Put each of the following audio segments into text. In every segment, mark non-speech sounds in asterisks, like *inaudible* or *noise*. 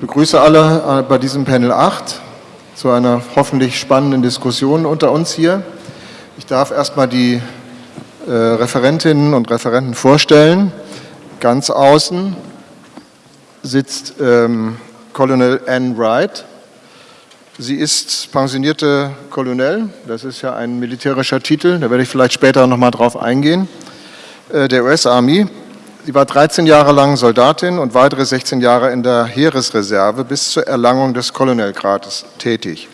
begrüße alle äh, bei diesem Panel 8 zu einer hoffentlich spannenden Diskussion unter uns hier. Ich darf erstmal die äh, Referentinnen und Referenten vorstellen. Ganz außen sitzt ähm, Colonel Anne Wright. Sie ist pensionierte Colonel, das ist ja ein militärischer Titel, da werde ich vielleicht später nochmal drauf eingehen, äh, der US-Army. Sie war 13 Jahre lang Soldatin und weitere 16 Jahre in der Heeresreserve bis zur Erlangung des Colonelgrades tätig.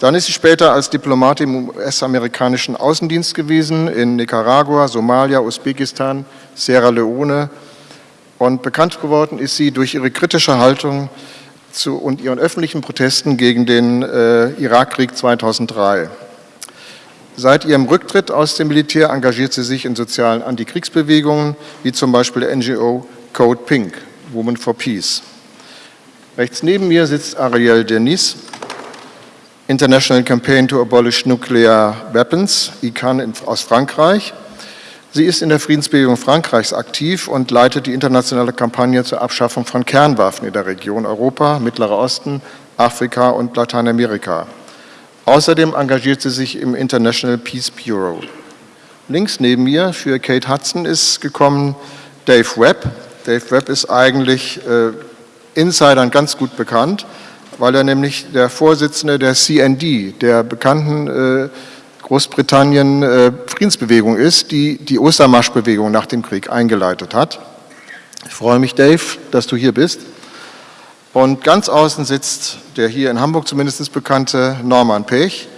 Dann ist sie später als Diplomatin im US-amerikanischen Außendienst gewesen, in Nicaragua, Somalia, Usbekistan, Sierra Leone. Und bekannt geworden ist sie durch ihre kritische Haltung zu, und ihren öffentlichen Protesten gegen den äh, Irakkrieg 2003. Seit ihrem Rücktritt aus dem Militär engagiert sie sich in sozialen Antikriegsbewegungen, wie zum Beispiel der NGO Code Pink, Women for Peace. Rechts neben mir sitzt Ariel Denis, International Campaign to Abolish Nuclear Weapons, ICANN aus Frankreich. Sie ist in der Friedensbewegung Frankreichs aktiv und leitet die internationale Kampagne zur Abschaffung von Kernwaffen in der Region Europa, Mittlerer Osten, Afrika und Lateinamerika. Außerdem engagiert sie sich im International Peace Bureau. Links neben mir für Kate Hudson ist gekommen Dave Webb. Dave Webb ist eigentlich äh, Insidern ganz gut bekannt, weil er nämlich der Vorsitzende der CND, der bekannten äh, Großbritannien äh, Friedensbewegung ist, die die Ostermarschbewegung nach dem Krieg eingeleitet hat. Ich freue mich, Dave, dass du hier bist. Und ganz außen sitzt der hier in Hamburg zumindest bekannte Norman Pech,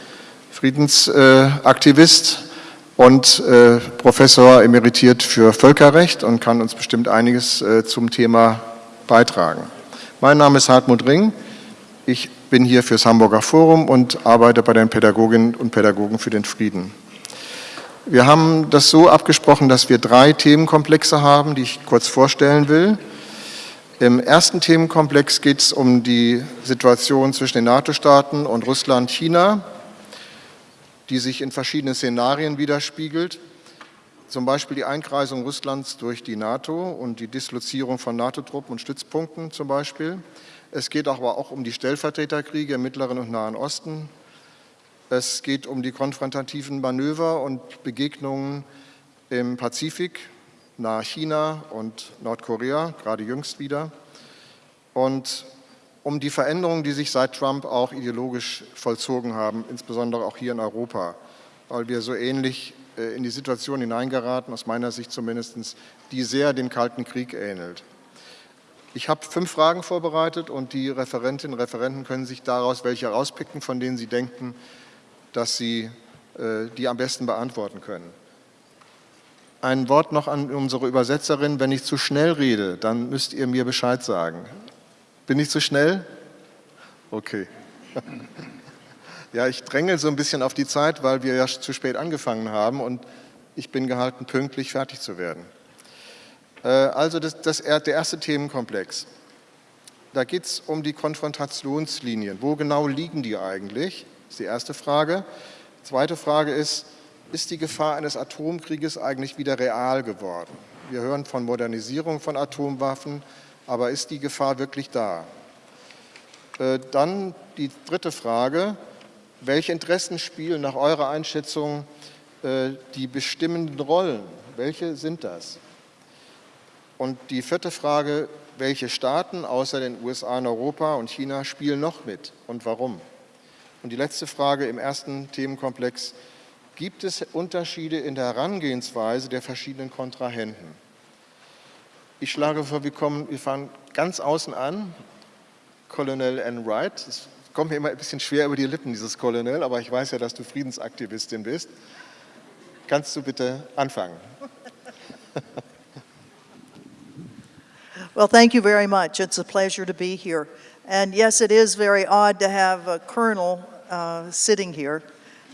Friedensaktivist und äh, Professor emeritiert für Völkerrecht und kann uns bestimmt einiges äh, zum Thema beitragen. Mein Name ist Hartmut Ring. Ich bin hier fürs Hamburger Forum und arbeite bei den Pädagoginnen und Pädagogen für den Frieden. Wir haben das so abgesprochen, dass wir drei Themenkomplexe haben, die ich kurz vorstellen will. Im ersten Themenkomplex geht es um die Situation zwischen den NATO-Staaten und Russland, China, die sich in verschiedenen Szenarien widerspiegelt. Zum Beispiel die Einkreisung Russlands durch die NATO und die Dislozierung von NATO-Truppen und Stützpunkten zum Beispiel. Es geht aber auch um die Stellvertreterkriege im Mittleren und Nahen Osten. Es geht um die konfrontativen Manöver und Begegnungen im Pazifik nahe China und Nordkorea, gerade jüngst wieder. Und um die Veränderungen, die sich seit Trump auch ideologisch vollzogen haben, insbesondere auch hier in Europa, weil wir so ähnlich äh, in die Situation hineingeraten, aus meiner Sicht zumindest, die sehr dem Kalten Krieg ähnelt. Ich habe fünf Fragen vorbereitet und die Referentinnen und Referenten können sich daraus welche herauspicken, von denen sie denken, dass sie äh, die am besten beantworten können. Ein Wort noch an unsere Übersetzerin. Wenn ich zu schnell rede, dann müsst ihr mir Bescheid sagen. Bin ich zu schnell? Okay. *laughs* Ja, ich dränge so ein bisschen auf die Zeit, weil wir ja zu spät angefangen haben und ich bin gehalten, pünktlich fertig zu werden. Äh, also das, das, der erste Themenkomplex. Da geht es um die Konfrontationslinien. Wo genau liegen die eigentlich? Das ist die erste Frage. Zweite Frage ist, ist die Gefahr eines Atomkrieges eigentlich wieder real geworden. Wir hören von Modernisierung von Atomwaffen, aber ist die Gefahr wirklich da? Äh, dann die dritte Frage, welche Interessen spielen nach eurer Einschätzung äh, die bestimmenden Rollen? Welche sind das? Und die vierte Frage, welche Staaten außer den USA und Europa und China spielen noch mit und warum? Und die letzte Frage im ersten Themenkomplex, gibt es Unterschiede in der Herangehensweise der verschiedenen Kontrahenten. Ich schlage vor, wir, kommen, wir fangen ganz außen an. Colonel Ann Wright, es kommt mir immer ein bisschen schwer über die Lippen, dieses Colonel, aber ich weiß ja, dass du Friedensaktivistin bist. Kannst du bitte anfangen? Well, thank you very much. It's a pleasure to be here. And yes, it is very odd to have a colonel uh, sitting here.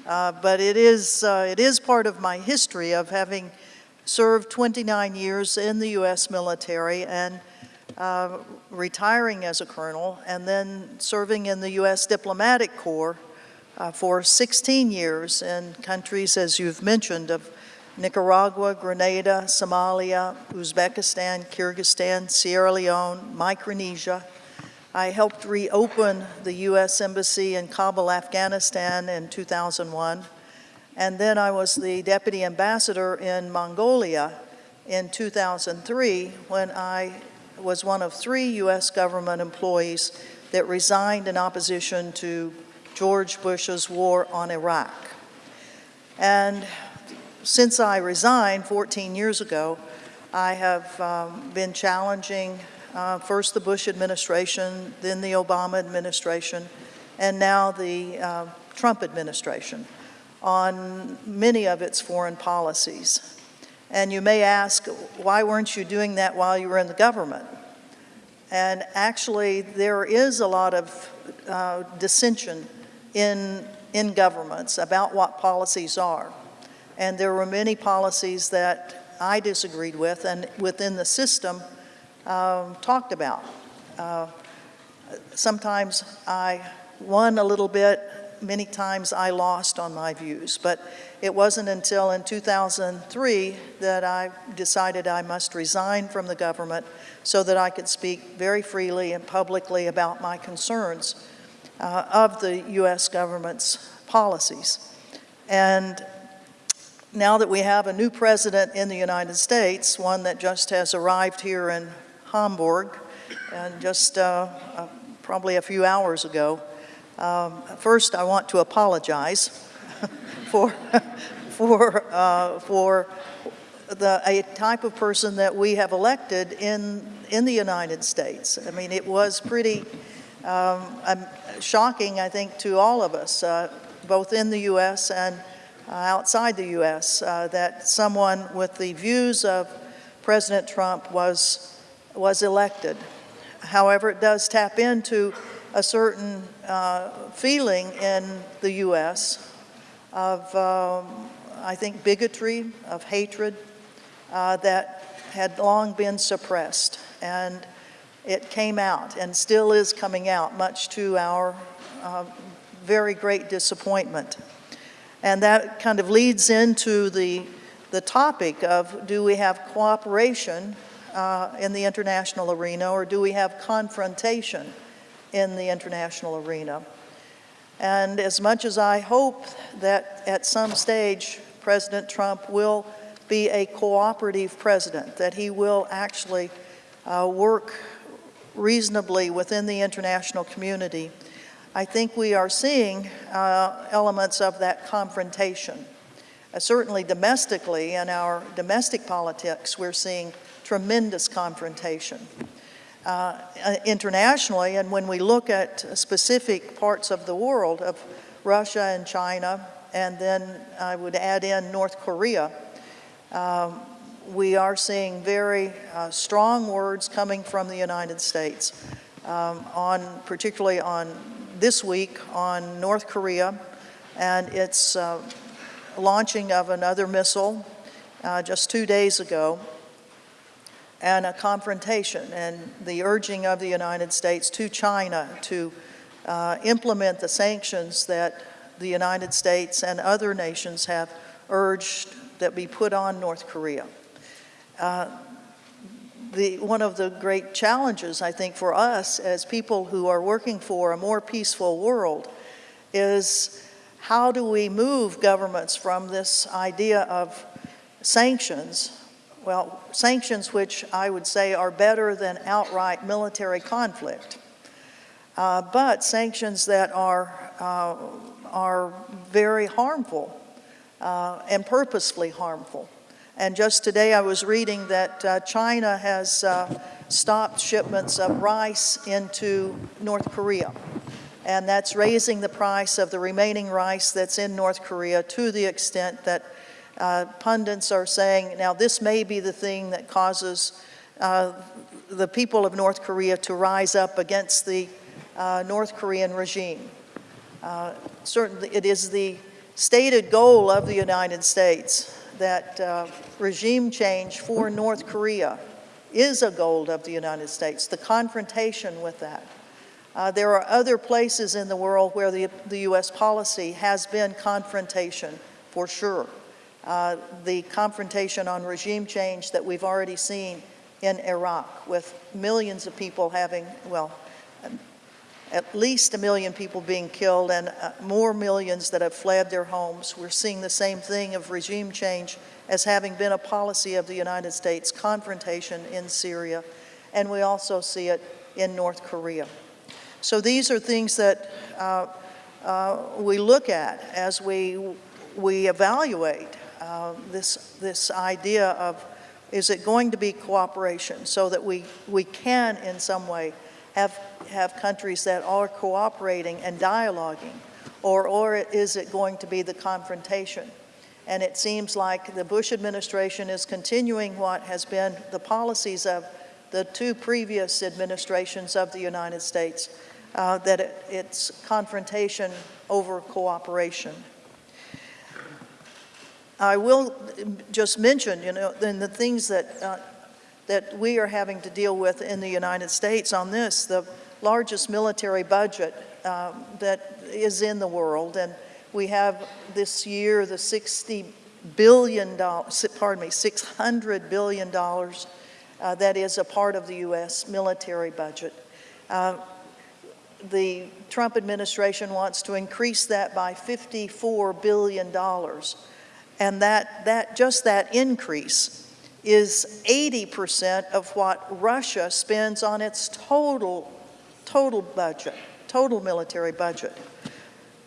Uh, but it is, uh, it is part of my history of having served 29 years in the U.S. military and uh, retiring as a colonel and then serving in the U.S. Diplomatic Corps uh, for 16 years in countries, as you've mentioned, of Nicaragua, Grenada, Somalia, Uzbekistan, Kyrgyzstan, Sierra Leone, Micronesia, I helped reopen the U.S. Embassy in Kabul, Afghanistan in 2001. And then I was the deputy ambassador in Mongolia in 2003 when I was one of three U.S. government employees that resigned in opposition to George Bush's war on Iraq. And since I resigned 14 years ago, I have um, been challenging uh, first the Bush administration, then the Obama administration, and now the uh, Trump administration on many of its foreign policies. And you may ask, why weren't you doing that while you were in the government? And actually, there is a lot of uh, dissension in, in governments about what policies are. And there were many policies that I disagreed with and within the system um, talked about. Uh, sometimes I won a little bit, many times I lost on my views, but it wasn't until in 2003 that I decided I must resign from the government so that I could speak very freely and publicly about my concerns uh, of the U.S. government's policies. And now that we have a new president in the United States, one that just has arrived here in Hamburg, and just uh, uh, probably a few hours ago. Um, first, I want to apologize *laughs* for, *laughs* for, uh, for the, a type of person that we have elected in, in the United States. I mean, it was pretty um, um, shocking, I think, to all of us, uh, both in the U.S. and uh, outside the U.S., uh, that someone with the views of President Trump was was elected. However, it does tap into a certain uh, feeling in the U.S. of, um, I think, bigotry, of hatred uh, that had long been suppressed. And it came out and still is coming out, much to our uh, very great disappointment. And that kind of leads into the, the topic of do we have cooperation uh, in the international arena or do we have confrontation in the international arena? And as much as I hope that at some stage President Trump will be a cooperative president, that he will actually uh, work reasonably within the international community, I think we are seeing uh, elements of that confrontation. Uh, certainly domestically, in our domestic politics, we're seeing tremendous confrontation. Uh, uh, internationally, and when we look at specific parts of the world of Russia and China, and then I would add in North Korea, um, we are seeing very uh, strong words coming from the United States um, on, particularly on this week on North Korea and its uh, launching of another missile uh, just two days ago and a confrontation and the urging of the United States to China to uh, implement the sanctions that the United States and other nations have urged that be put on North Korea. Uh, the, one of the great challenges, I think, for us as people who are working for a more peaceful world is how do we move governments from this idea of sanctions well, sanctions which I would say are better than outright military conflict, uh, but sanctions that are, uh, are very harmful uh, and purposefully harmful. And just today I was reading that uh, China has uh, stopped shipments of rice into North Korea. And that's raising the price of the remaining rice that's in North Korea to the extent that uh, pundits are saying, now this may be the thing that causes uh, the people of North Korea to rise up against the uh, North Korean regime. Uh, certainly, it is the stated goal of the United States that uh, regime change for North Korea is a goal of the United States, the confrontation with that. Uh, there are other places in the world where the, the U.S. policy has been confrontation, for sure uh, the confrontation on regime change that we've already seen in Iraq with millions of people having, well, at least a million people being killed and uh, more millions that have fled their homes. We're seeing the same thing of regime change as having been a policy of the United States, confrontation in Syria, and we also see it in North Korea. So these are things that uh, uh, we look at as we, we evaluate uh, this, this idea of is it going to be cooperation so that we, we can in some way have, have countries that are cooperating and dialoguing or, or is it going to be the confrontation? And it seems like the Bush administration is continuing what has been the policies of the two previous administrations of the United States, uh, that it, it's confrontation over cooperation. I will just mention, you know, then the things that, uh, that we are having to deal with in the United States on this, the largest military budget um, that is in the world, and we have this year the 60 billion dollars, pardon me, 600 billion dollars uh, that is a part of the U.S. military budget. Uh, the Trump administration wants to increase that by 54 billion dollars, and that that just that increase is 80% of what Russia spends on its total total budget, total military budget.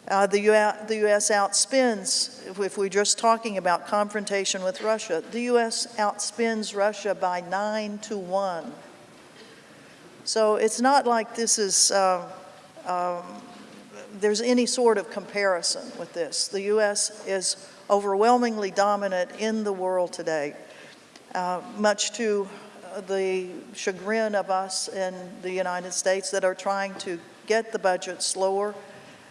Uh, the, U the U.S. outspends, if we're just talking about confrontation with Russia, the U.S. outspends Russia by nine to one. So it's not like this is, uh, um, there's any sort of comparison with this. The U.S. is overwhelmingly dominant in the world today, uh, much to the chagrin of us in the United States that are trying to get the budget slower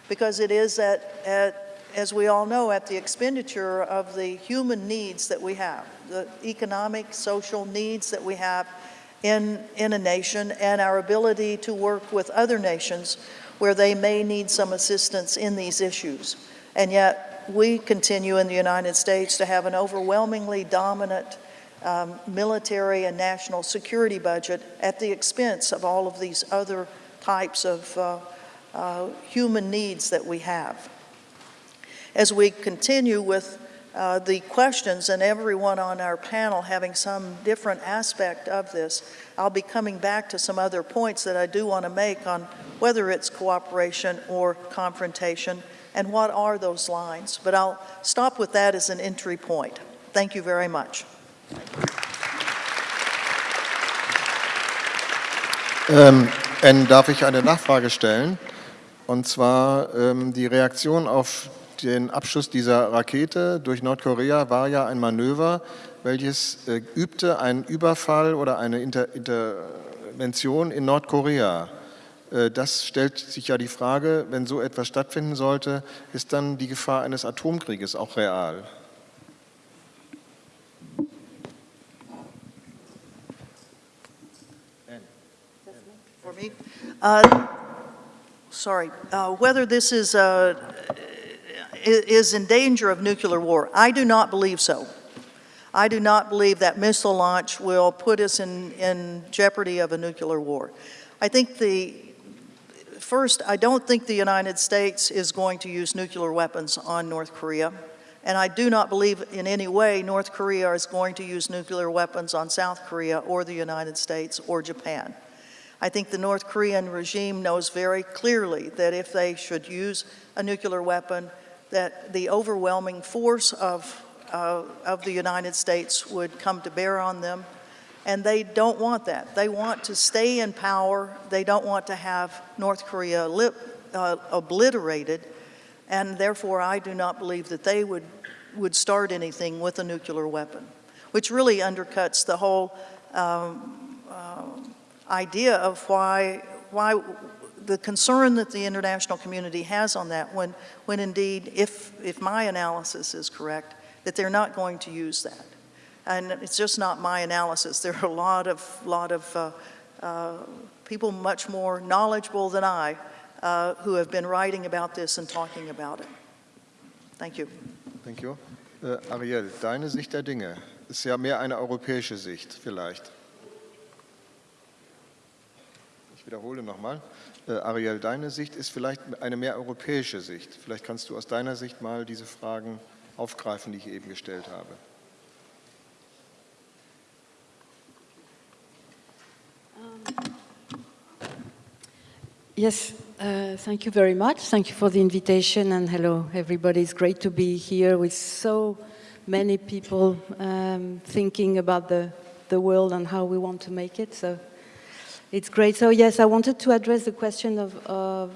because it is at, at, as we all know, at the expenditure of the human needs that we have, the economic, social needs that we have in, in a nation and our ability to work with other nations where they may need some assistance in these issues. And yet we continue in the United States to have an overwhelmingly dominant um, military and national security budget at the expense of all of these other types of uh, uh, human needs that we have. As we continue with uh, the questions and everyone on our panel having some different aspect of this, I'll be coming back to some other points that I do want to make on whether it's cooperation or confrontation and what are those lines. But I'll stop with that as an entry point. Thank you very much. Ähm, darf ich eine Nachfrage stellen? Und zwar ähm, die Reaktion auf den Abschuss dieser Rakete durch Nordkorea war ja ein Manöver, welches äh, übte einen Überfall oder eine Inter Intervention in Nordkorea. Äh, das stellt sich ja die Frage, wenn so etwas stattfinden sollte, ist dann die Gefahr eines Atomkrieges auch real? Uh, sorry, uh, whether this is, uh, is in danger of nuclear war. I do not believe so. I do not believe that missile launch will put us in, in jeopardy of a nuclear war. I think the, first, I don't think the United States is going to use nuclear weapons on North Korea. And I do not believe in any way North Korea is going to use nuclear weapons on South Korea or the United States or Japan. I think the North Korean regime knows very clearly that if they should use a nuclear weapon, that the overwhelming force of, uh, of the United States would come to bear on them. And they don't want that. They want to stay in power. They don't want to have North Korea lip, uh, obliterated. And therefore, I do not believe that they would, would start anything with a nuclear weapon, which really undercuts the whole um, uh, idea of why, why the concern that the international community has on that when, when indeed, if, if my analysis is correct, that they're not going to use that. And it's just not my analysis. There are a lot of, lot of uh, uh, people much more knowledgeable than I uh, who have been writing about this and talking about it. Thank you. Thank you. Uh, Ariel, deine Sicht der Dinge ist ja mehr eine europäische Sicht vielleicht. wiederhole nochmal. Äh, Ariel, deine Sicht ist vielleicht eine mehr europäische Sicht. Vielleicht kannst du aus deiner Sicht mal diese Fragen aufgreifen, die ich eben gestellt habe. Yes, uh, thank you very much. Thank you for the invitation and hello everybody. It's great to be here with so many people um, thinking about the, the world and how we want to make it. So it's great. So yes, I wanted to address the question of, of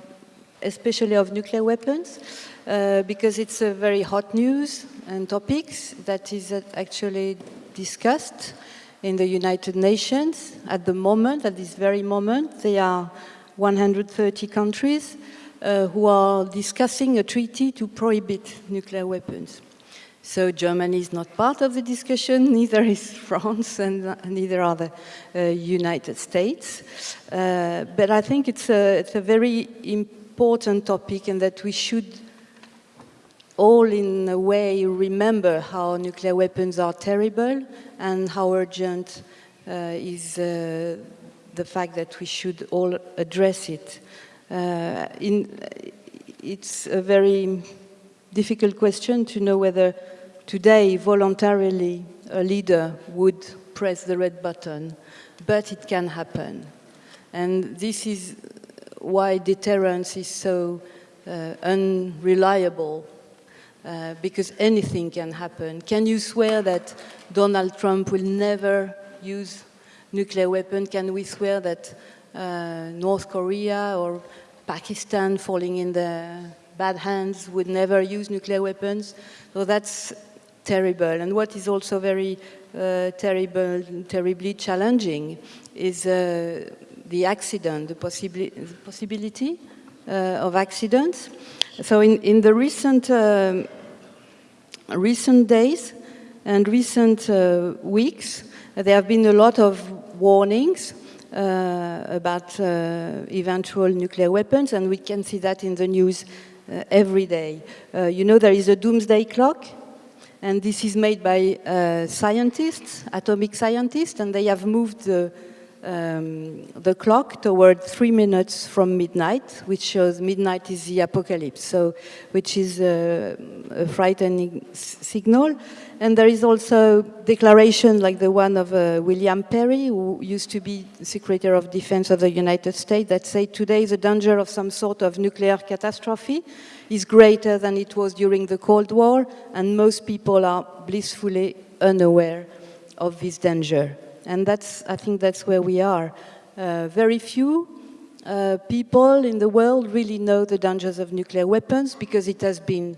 especially of nuclear weapons, uh, because it's a very hot news and topics that is actually discussed in the United Nations at the moment, at this very moment. They are 130 countries uh, who are discussing a treaty to prohibit nuclear weapons. So Germany is not part of the discussion, *laughs* neither is France and neither are the uh, United States. Uh, but I think it's a, it's a very important topic and that we should all in a way remember how nuclear weapons are terrible and how urgent uh, is uh, the fact that we should all address it. Uh, in, it's a very difficult question to know whether today voluntarily a leader would press the red button, but it can happen. And this is why deterrence is so uh, unreliable, uh, because anything can happen. Can you swear that Donald Trump will never use nuclear weapon? Can we swear that uh, North Korea or Pakistan falling in the bad hands would never use nuclear weapons? So that's terrible. And what is also very uh, terrible, terribly challenging is uh, the accident, the, possibli the possibility of accidents. So in, in the recent, um, recent days and recent uh, weeks, there have been a lot of warnings uh, about uh, eventual nuclear weapons, and we can see that in the news uh, every day. Uh, you know, there is a doomsday clock, and this is made by uh, scientists, atomic scientists, and they have moved the, um, the clock toward three minutes from midnight, which shows midnight is the apocalypse, so which is a, a frightening signal. And there is also declaration like the one of uh, William Perry, who used to be Secretary of Defense of the United States, that say today the danger of some sort of nuclear catastrophe is greater than it was during the Cold War, and most people are blissfully unaware of this danger. And that's, I think that's where we are. Uh, very few uh, people in the world really know the dangers of nuclear weapons because it has been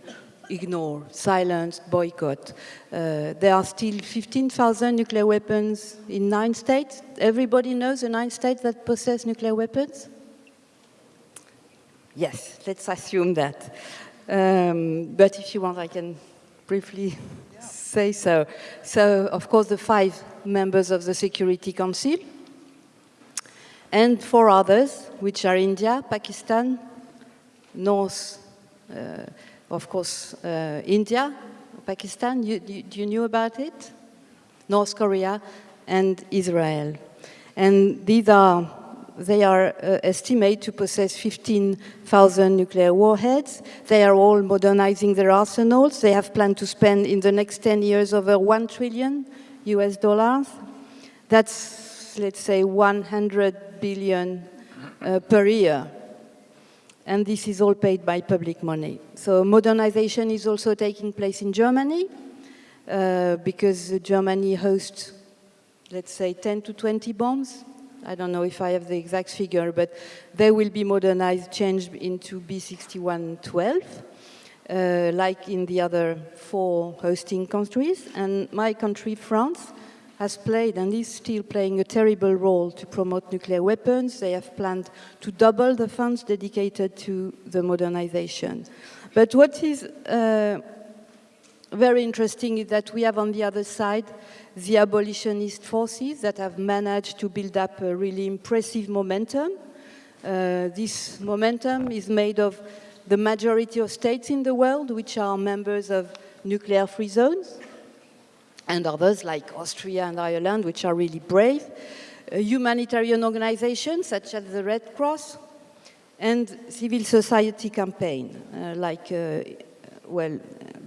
ignored, silenced, boycott. Uh, there are still 15,000 nuclear weapons in nine states. Everybody knows the nine states that possess nuclear weapons? Yes, let's assume that. Um, but if you want, I can briefly yeah. *laughs* say so. So, of course, the five members of the Security Council, and four others, which are India, Pakistan, North, uh, of course, uh, India, Pakistan, you, you, you knew about it? North Korea and Israel. And these are they are uh, estimated to possess 15,000 nuclear warheads. They are all modernizing their arsenals. They have planned to spend in the next 10 years over 1 trillion US dollars. That's, let's say, 100 billion uh, per year. And this is all paid by public money. So modernization is also taking place in Germany uh, because Germany hosts, let's say, 10 to 20 bombs I don't know if I have the exact figure, but they will be modernized, changed into B61-12, uh, like in the other four hosting countries. And my country, France, has played and is still playing a terrible role to promote nuclear weapons. They have planned to double the funds dedicated to the modernization. But what is uh, very interesting is that we have on the other side the abolitionist forces that have managed to build up a really impressive momentum. Uh, this momentum is made of the majority of states in the world which are members of nuclear-free zones, and others like Austria and Ireland, which are really brave. uh, humanitarian organizations such as the Red Cross, and civil society campaign, uh, like, uh, well,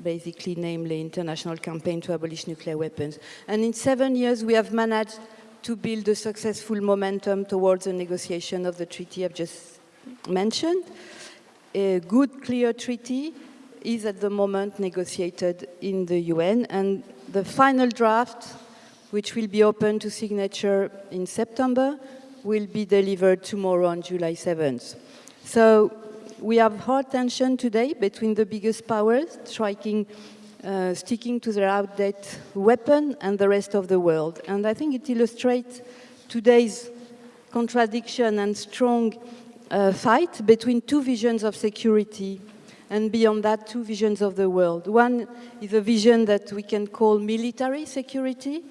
basically namely International Campaign to Abolish Nuclear Weapons. And in seven years, we have managed to build a successful momentum towards the negotiation of the treaty I've just mentioned. A good, clear treaty is at the moment negotiated in the UN, and the final draft, which will be open to signature in September, will be delivered tomorrow on July 7th. So we have hard tension today between the biggest powers, striking, uh, sticking to their outdated weapon and the rest of the world. And I think it illustrates today's contradiction and strong uh, fight between two visions of security and beyond that, two visions of the world. One is a vision that we can call military security,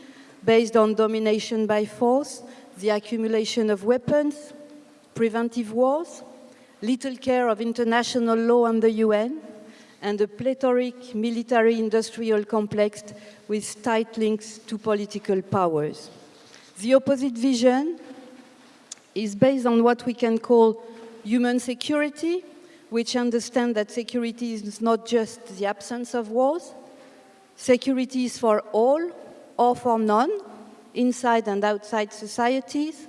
based on domination by force, the accumulation of weapons, preventive wars, little care of international law and the UN, and a plethoric military-industrial complex with tight links to political powers. The opposite vision is based on what we can call human security, which understand that security is not just the absence of wars. Security is for all or for none, inside and outside societies,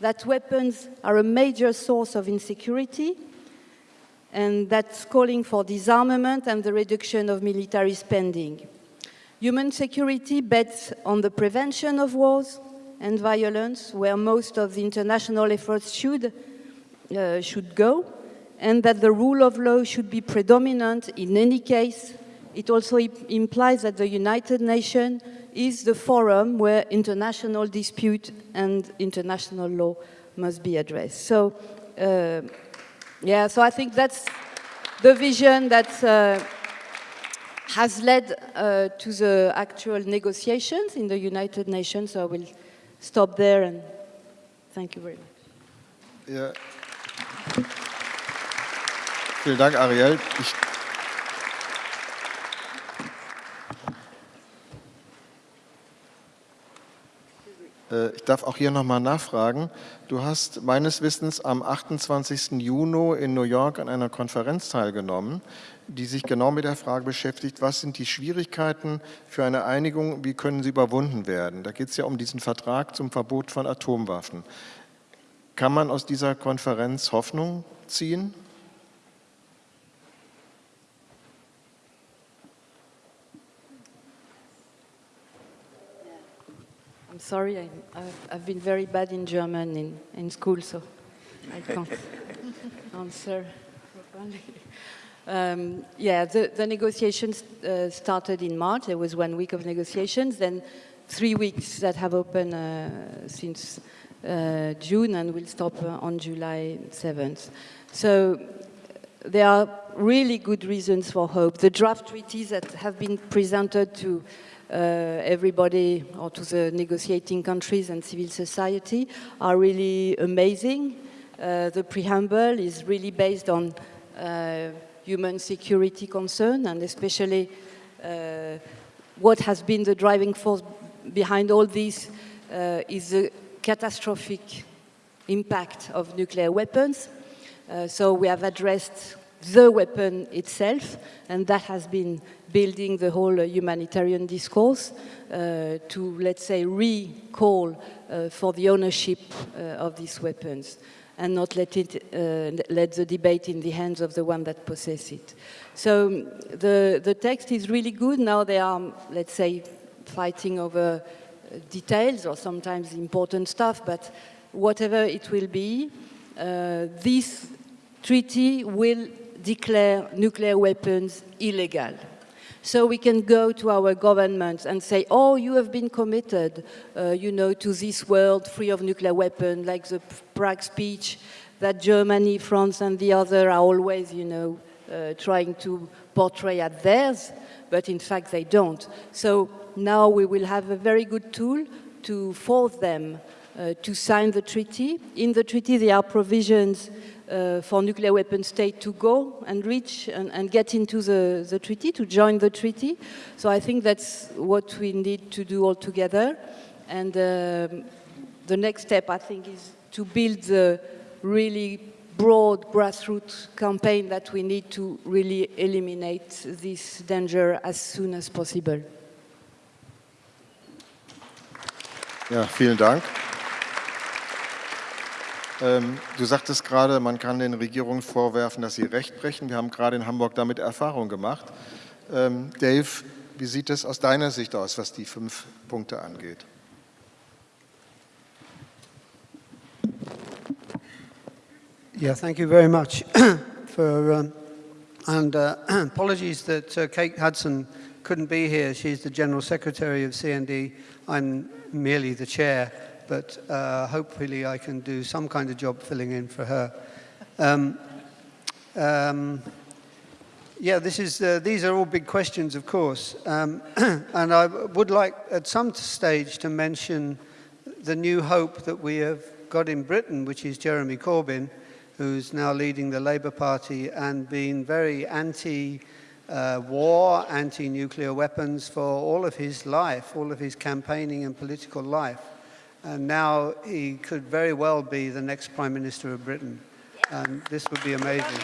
that weapons are a major source of insecurity, and that's calling for disarmament and the reduction of military spending. Human security bets on the prevention of wars and violence, where most of the international efforts should, uh, should go, and that the rule of law should be predominant in any case. It also implies that the United Nations is the forum where international dispute and international law must be addressed. So, uh, yeah, so I think that's the vision that uh, has led uh, to the actual negotiations in the United Nations. So I will stop there and thank you very much. Ja. Vielen Dank, Ariel. Ich ich darf auch hier nochmal nachfragen. Du hast meines Wissens am 28. Juni in New York an einer Konferenz teilgenommen, die sich genau mit der Frage beschäftigt, was sind die Schwierigkeiten für eine Einigung, wie können sie überwunden werden. Da geht es ja um diesen Vertrag zum Verbot von Atomwaffen. Kann man aus dieser Konferenz Hoffnung ziehen? Sorry, I, have been very bad in German in, in school, so I can't *laughs* answer properly. Um, yeah, the, the negotiations uh, started in March. There was one week of negotiations, then three weeks that have opened uh, since uh, June and will stop uh, on July 7th. So there are really good reasons for hope. The draft treaties that have been presented to everybody or to the negotiating countries and civil society are really amazing. Uh, the preamble is really based on uh, human security concern and especially uh, what has been the driving force behind all this uh, is the catastrophic impact of nuclear weapons. Uh, so we have addressed the weapon itself, and that has been building the whole uh, humanitarian discourse uh, to, let's say, recall uh, for the ownership uh, of these weapons and not let, it, uh, let the debate in the hands of the one that possess it. So the, the text is really good. Now they are, let's say, fighting over uh, details or sometimes important stuff, but whatever it will be, this treaty will declare nuclear weapons illegal. So we can go to our governments and say, oh, you have been committed, uh, you know, to this world free of nuclear weapons, like the Prague speech that Germany, France, and the other are always, you know, uh, trying to portray as theirs, but in fact they don't. So now we will have a very good tool to force them uh, to sign the treaty. In the treaty there are provisions uh, for nuclear weapon state to go and reach and, and, get into the, the treaty, to join the treaty. So I think that's what we need to do all together. And um, the next step, I think, is to build the really broad grassroots campaign that we need to really eliminate this danger as soon as possible. Ja, vielen Dank. Ähm, du sagtest gerade, man kann den Regierungen vorwerfen, dass sie Recht brechen. Wir haben gerade in Hamburg damit Erfahrung gemacht. Ähm, Dave, wie sieht es aus deiner Sicht aus, was die fünf Punkte angeht? Yeah, thank you very much *coughs* for, um, and uh, *coughs* apologies that uh, Kate Hudson couldn't be here. She's the General Secretary of CND. I'm merely the chair, but uh, hopefully I can do some kind of job filling in for her. Um, um, yeah, this is, uh, these are all big questions, of course. Um, *clears throat* and I would like at some stage to mention the new hope that we have got in Britain, which is Jeremy Corbyn, who's now leading the Labour Party and been very anti uh, war, anti nuclear weapons for all of his life, all of his campaigning and political life. And now he could very well be the next Prime Minister of Britain. And this would be amazing.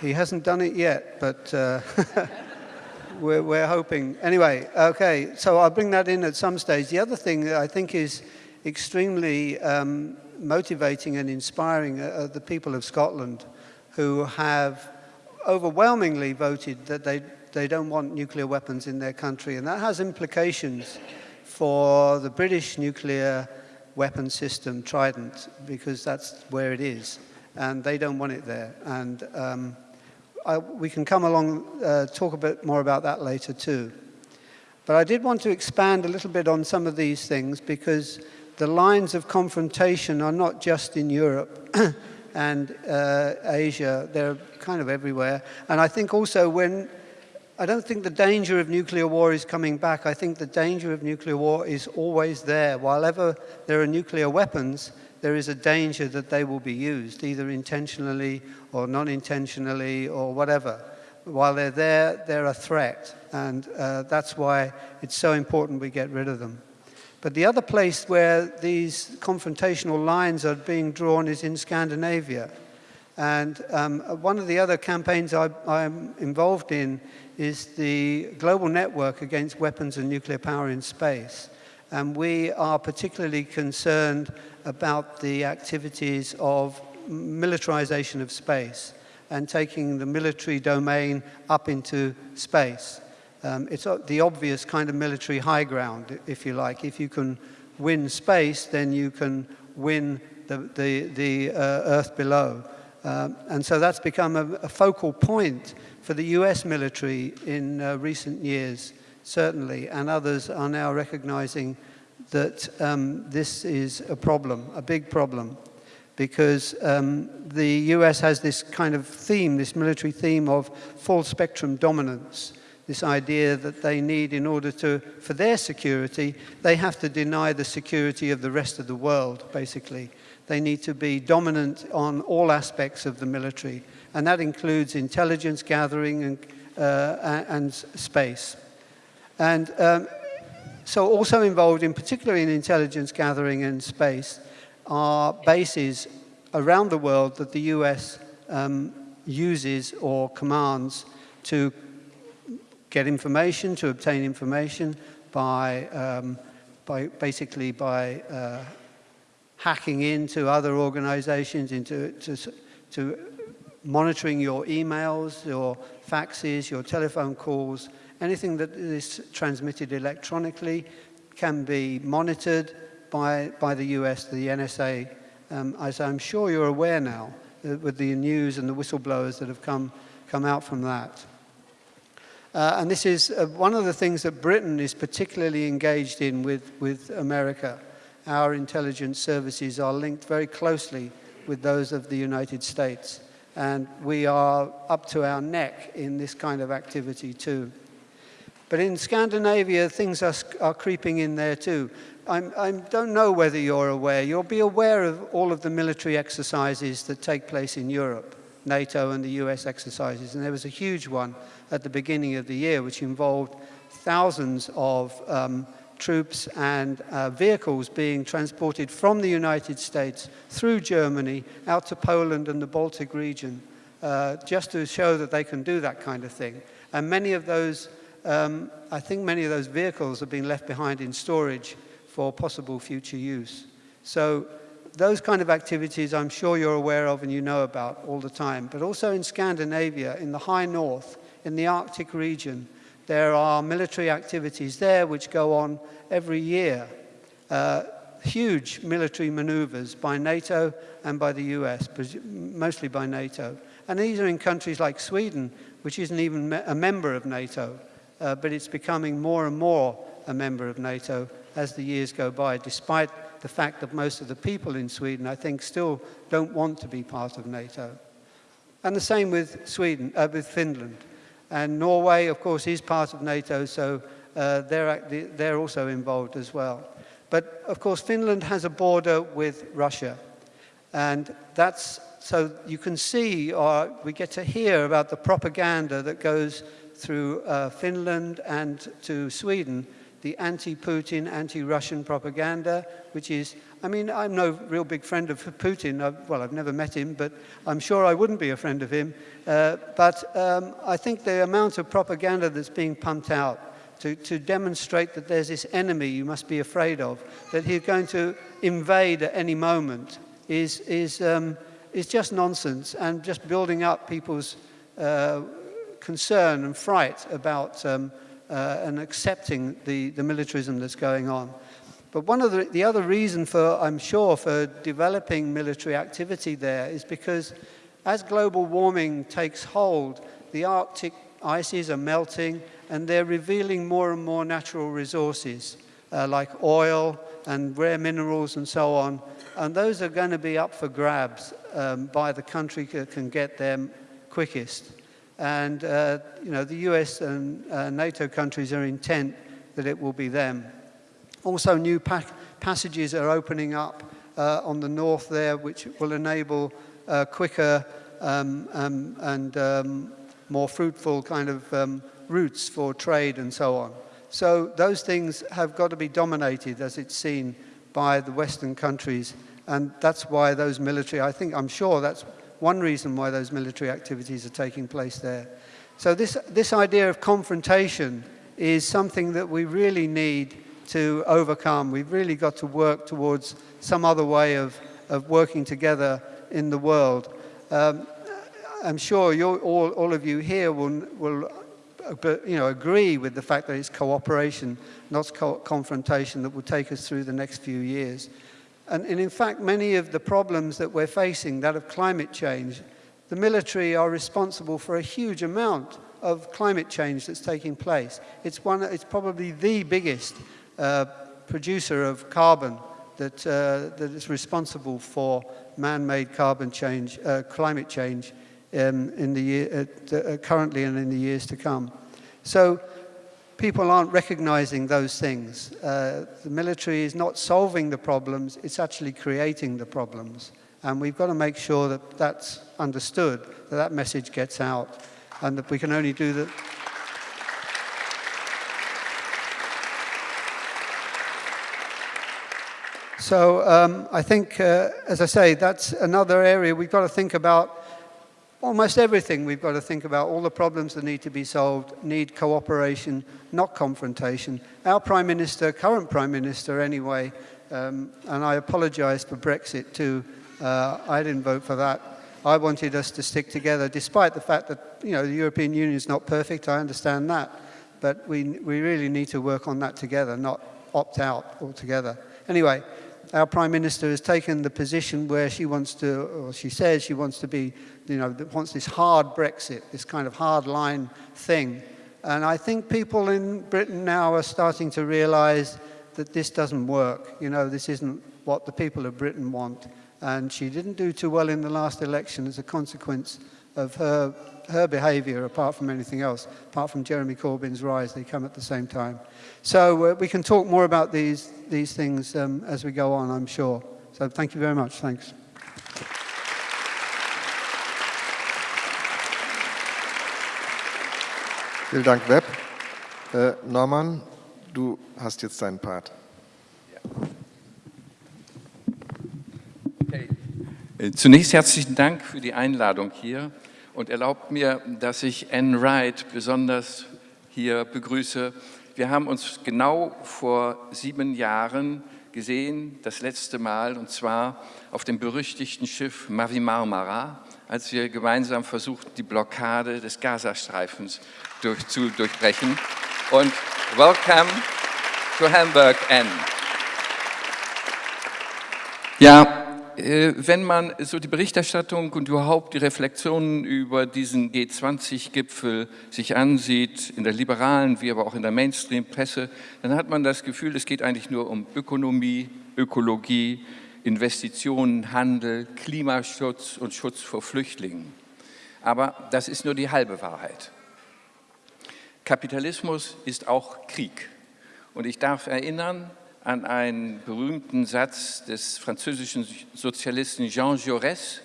He hasn't done it yet, but uh, *laughs* we're, we're hoping. Anyway, okay, so I'll bring that in at some stage. The other thing that I think is extremely um, motivating and inspiring are the people of Scotland who have overwhelmingly voted that they, they don't want nuclear weapons in their country. And that has implications for the British nuclear weapon system, Trident, because that's where it is. And they don't want it there. And um, I, we can come along, uh, talk a bit more about that later too. But I did want to expand a little bit on some of these things because the lines of confrontation are not just in Europe *coughs* and uh, Asia, they're kind of everywhere. And I think also when, I don't think the danger of nuclear war is coming back. I think the danger of nuclear war is always there. While ever there are nuclear weapons, there is a danger that they will be used, either intentionally or non-intentionally or whatever. While they're there, they're a threat, and uh, that's why it's so important we get rid of them. But the other place where these confrontational lines are being drawn is in Scandinavia. And um, one of the other campaigns I, I'm involved in is the Global Network Against Weapons and Nuclear Power in Space. And we are particularly concerned about the activities of militarization of space and taking the military domain up into space. Um, it's the obvious kind of military high ground, if you like. If you can win space, then you can win the, the, the uh, Earth below. Um, and so that's become a, a, focal point for the US military in uh, recent years, certainly, and others are now recognizing that um, this is a problem, a big problem, because um, the US has this kind of theme, this military theme of full spectrum dominance, this idea that they need in order to, for their security, they have to deny the security of the rest of the world, basically. They need to be dominant on all aspects of the military, and that includes intelligence gathering and, uh, and space. And um, so also involved in particularly in intelligence gathering and space are bases around the world that the US um, uses or commands to get information, to obtain information by, um, by basically by uh, hacking into other organizations, into to, to monitoring your emails, your faxes, your telephone calls, anything that is transmitted electronically can be monitored by, by the US, the NSA, um, as I'm sure you're aware now, uh, with the news and the whistleblowers that have come, come out from that. Uh, and this is uh, one of the things that Britain is particularly engaged in with, with America. Our intelligence services are linked very closely with those of the United States. And we are up to our neck in this kind of activity too. But in Scandinavia, things are, are creeping in there too. I don't know whether you're aware. You'll be aware of all of the military exercises that take place in Europe, NATO and the US exercises. And there was a huge one at the beginning of the year, which involved thousands of um, troops and uh, vehicles being transported from the United States through Germany out to Poland and the Baltic region, uh, just to show that they can do that kind of thing. And many of those, um, I think many of those vehicles have been left behind in storage for possible future use. So those kind of activities I'm sure you're aware of and you know about all the time. But also in Scandinavia, in the high north, in the Arctic region, there are military activities there which go on every year. Uh, huge military maneuvers by NATO and by the US, mostly by NATO. And these are in countries like Sweden, which isn't even a member of NATO, uh, but it's becoming more and more a member of NATO as the years go by, despite the fact that most of the people in Sweden, I think, still don't want to be part of NATO. And the same with Sweden, uh, with Finland. And Norway, of course, is part of NATO, so uh, they're, they're also involved as well. But of course, Finland has a border with Russia. And that's, so you can see, or we get to hear about the propaganda that goes through uh, Finland and to Sweden, the anti-Putin, anti-Russian propaganda, which is, I mean, I'm no real big friend of Putin. I've, well, I've never met him, but I'm sure I wouldn't be a friend of him. Uh, but um, I think the amount of propaganda that's being pumped out to, to demonstrate that there's this enemy you must be afraid of, that he's going to invade at any moment, is, is, um, is just nonsense and just building up people's uh, concern and fright about um, uh, and accepting the, the militarism that's going on. But one of the, the other reason for, I'm sure, for developing military activity there is because as global warming takes hold, the Arctic ices are melting and they're revealing more and more natural resources uh, like oil and rare minerals and so on. And those are going to be up for grabs um, by the country that can get them quickest. And, uh, you know, the US and uh, NATO countries are intent that it will be them. Also, new pa passages are opening up uh, on the north there, which will enable uh, quicker um, um, and um, more fruitful kind of um, routes for trade and so on. So those things have got to be dominated as it's seen by the Western countries. And that's why those military, I think, I'm sure that's one reason why those military activities are taking place there. So this, this idea of confrontation is something that we really need to overcome. We've really got to work towards some other way of, of working together in the world. Um, I'm sure all, all of you here will, will uh, you know, agree with the fact that it's cooperation, not co confrontation, that will take us through the next few years. And, and in fact, many of the problems that we're facing, that of climate change, the military are responsible for a huge amount of climate change that's taking place. It's, one, it's probably the biggest producer of carbon that, uh, that is responsible for man-made carbon change, uh, climate change um, in the year, uh, currently and in the years to come. So people aren't recognizing those things. Uh, the military is not solving the problems, it's actually creating the problems. And we've got to make sure that that's understood, that that message gets out, and that we can only do that. So um, I think, uh, as I say, that's another area we've got to think about almost everything we've got to think about, all the problems that need to be solved, need cooperation, not confrontation. Our Prime Minister, current Prime Minister anyway, um, and I apologise for Brexit too, uh, I didn't vote for that. I wanted us to stick together, despite the fact that you know, the European Union is not perfect, I understand that. But we, we really need to work on that together, not opt out altogether. Anyway, our Prime Minister has taken the position where she wants to, or she says she wants to be, you know, wants this hard Brexit, this kind of hard line thing. And I think people in Britain now are starting to realize that this doesn't work. You know, this isn't what the people of Britain want. And she didn't do too well in the last election as a consequence of her, her behavior, apart from anything else, apart from Jeremy Corbyn's rise, they come at the same time. So uh, we can talk more about these, these things um, as we go on, I'm sure. So thank you very much. Thanks. Vielen Dank, Webb. Äh, Norman, du hast jetzt deinen Part. Okay. Äh, zunächst herzlichen Dank für die Einladung hier und erlaubt mir, dass ich Anne Wright besonders hier begrüße. Wir haben uns genau vor sieben Jahren gesehen, das letzte Mal, und zwar auf dem berüchtigten Schiff Mavi Marmara, als wir gemeinsam versuchten, die Blockade des Gazastreifens durch, zu durchbrechen. Und welcome to Hamburg, Anne. Ja, wenn man so die Berichterstattung und überhaupt die Reflexionen über diesen G20-Gipfel sich ansieht, in der liberalen wie aber auch in der Mainstream-Presse, dann hat man das Gefühl, es geht eigentlich nur um Ökonomie, Ökologie, Investitionen, Handel, Klimaschutz und Schutz vor Flüchtlingen. Aber das ist nur die halbe Wahrheit. Kapitalismus ist auch Krieg. Und ich darf erinnern, an einen berühmten Satz des französischen Sozialisten Jean Jaurès,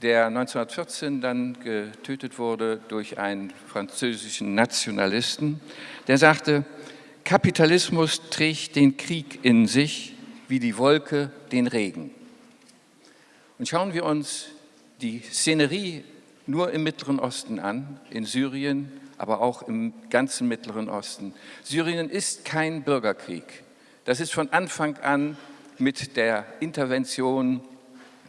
der 1914 dann getötet wurde durch einen französischen Nationalisten, der sagte, Kapitalismus trägt den Krieg in sich wie die Wolke den Regen. Und schauen wir uns die Szenerie nur im Mittleren Osten an, in Syrien, aber auch im ganzen Mittleren Osten. Syrien ist kein Bürgerkrieg. Das ist von Anfang an mit der Intervention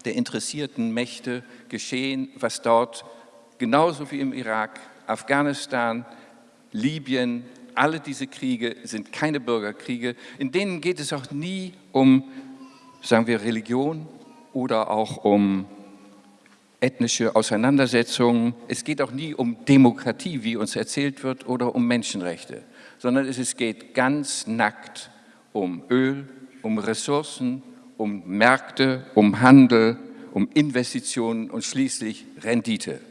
der interessierten Mächte geschehen, was dort genauso wie im Irak, Afghanistan, Libyen, alle diese Kriege sind keine Bürgerkriege. In denen geht es auch nie um, sagen wir, Religion oder auch um ethnische Auseinandersetzungen. Es geht auch nie um Demokratie, wie uns erzählt wird, oder um Menschenrechte, sondern es geht ganz nackt um Öl, um Ressourcen, um Märkte, um Handel, um Investitionen und schließlich Rendite.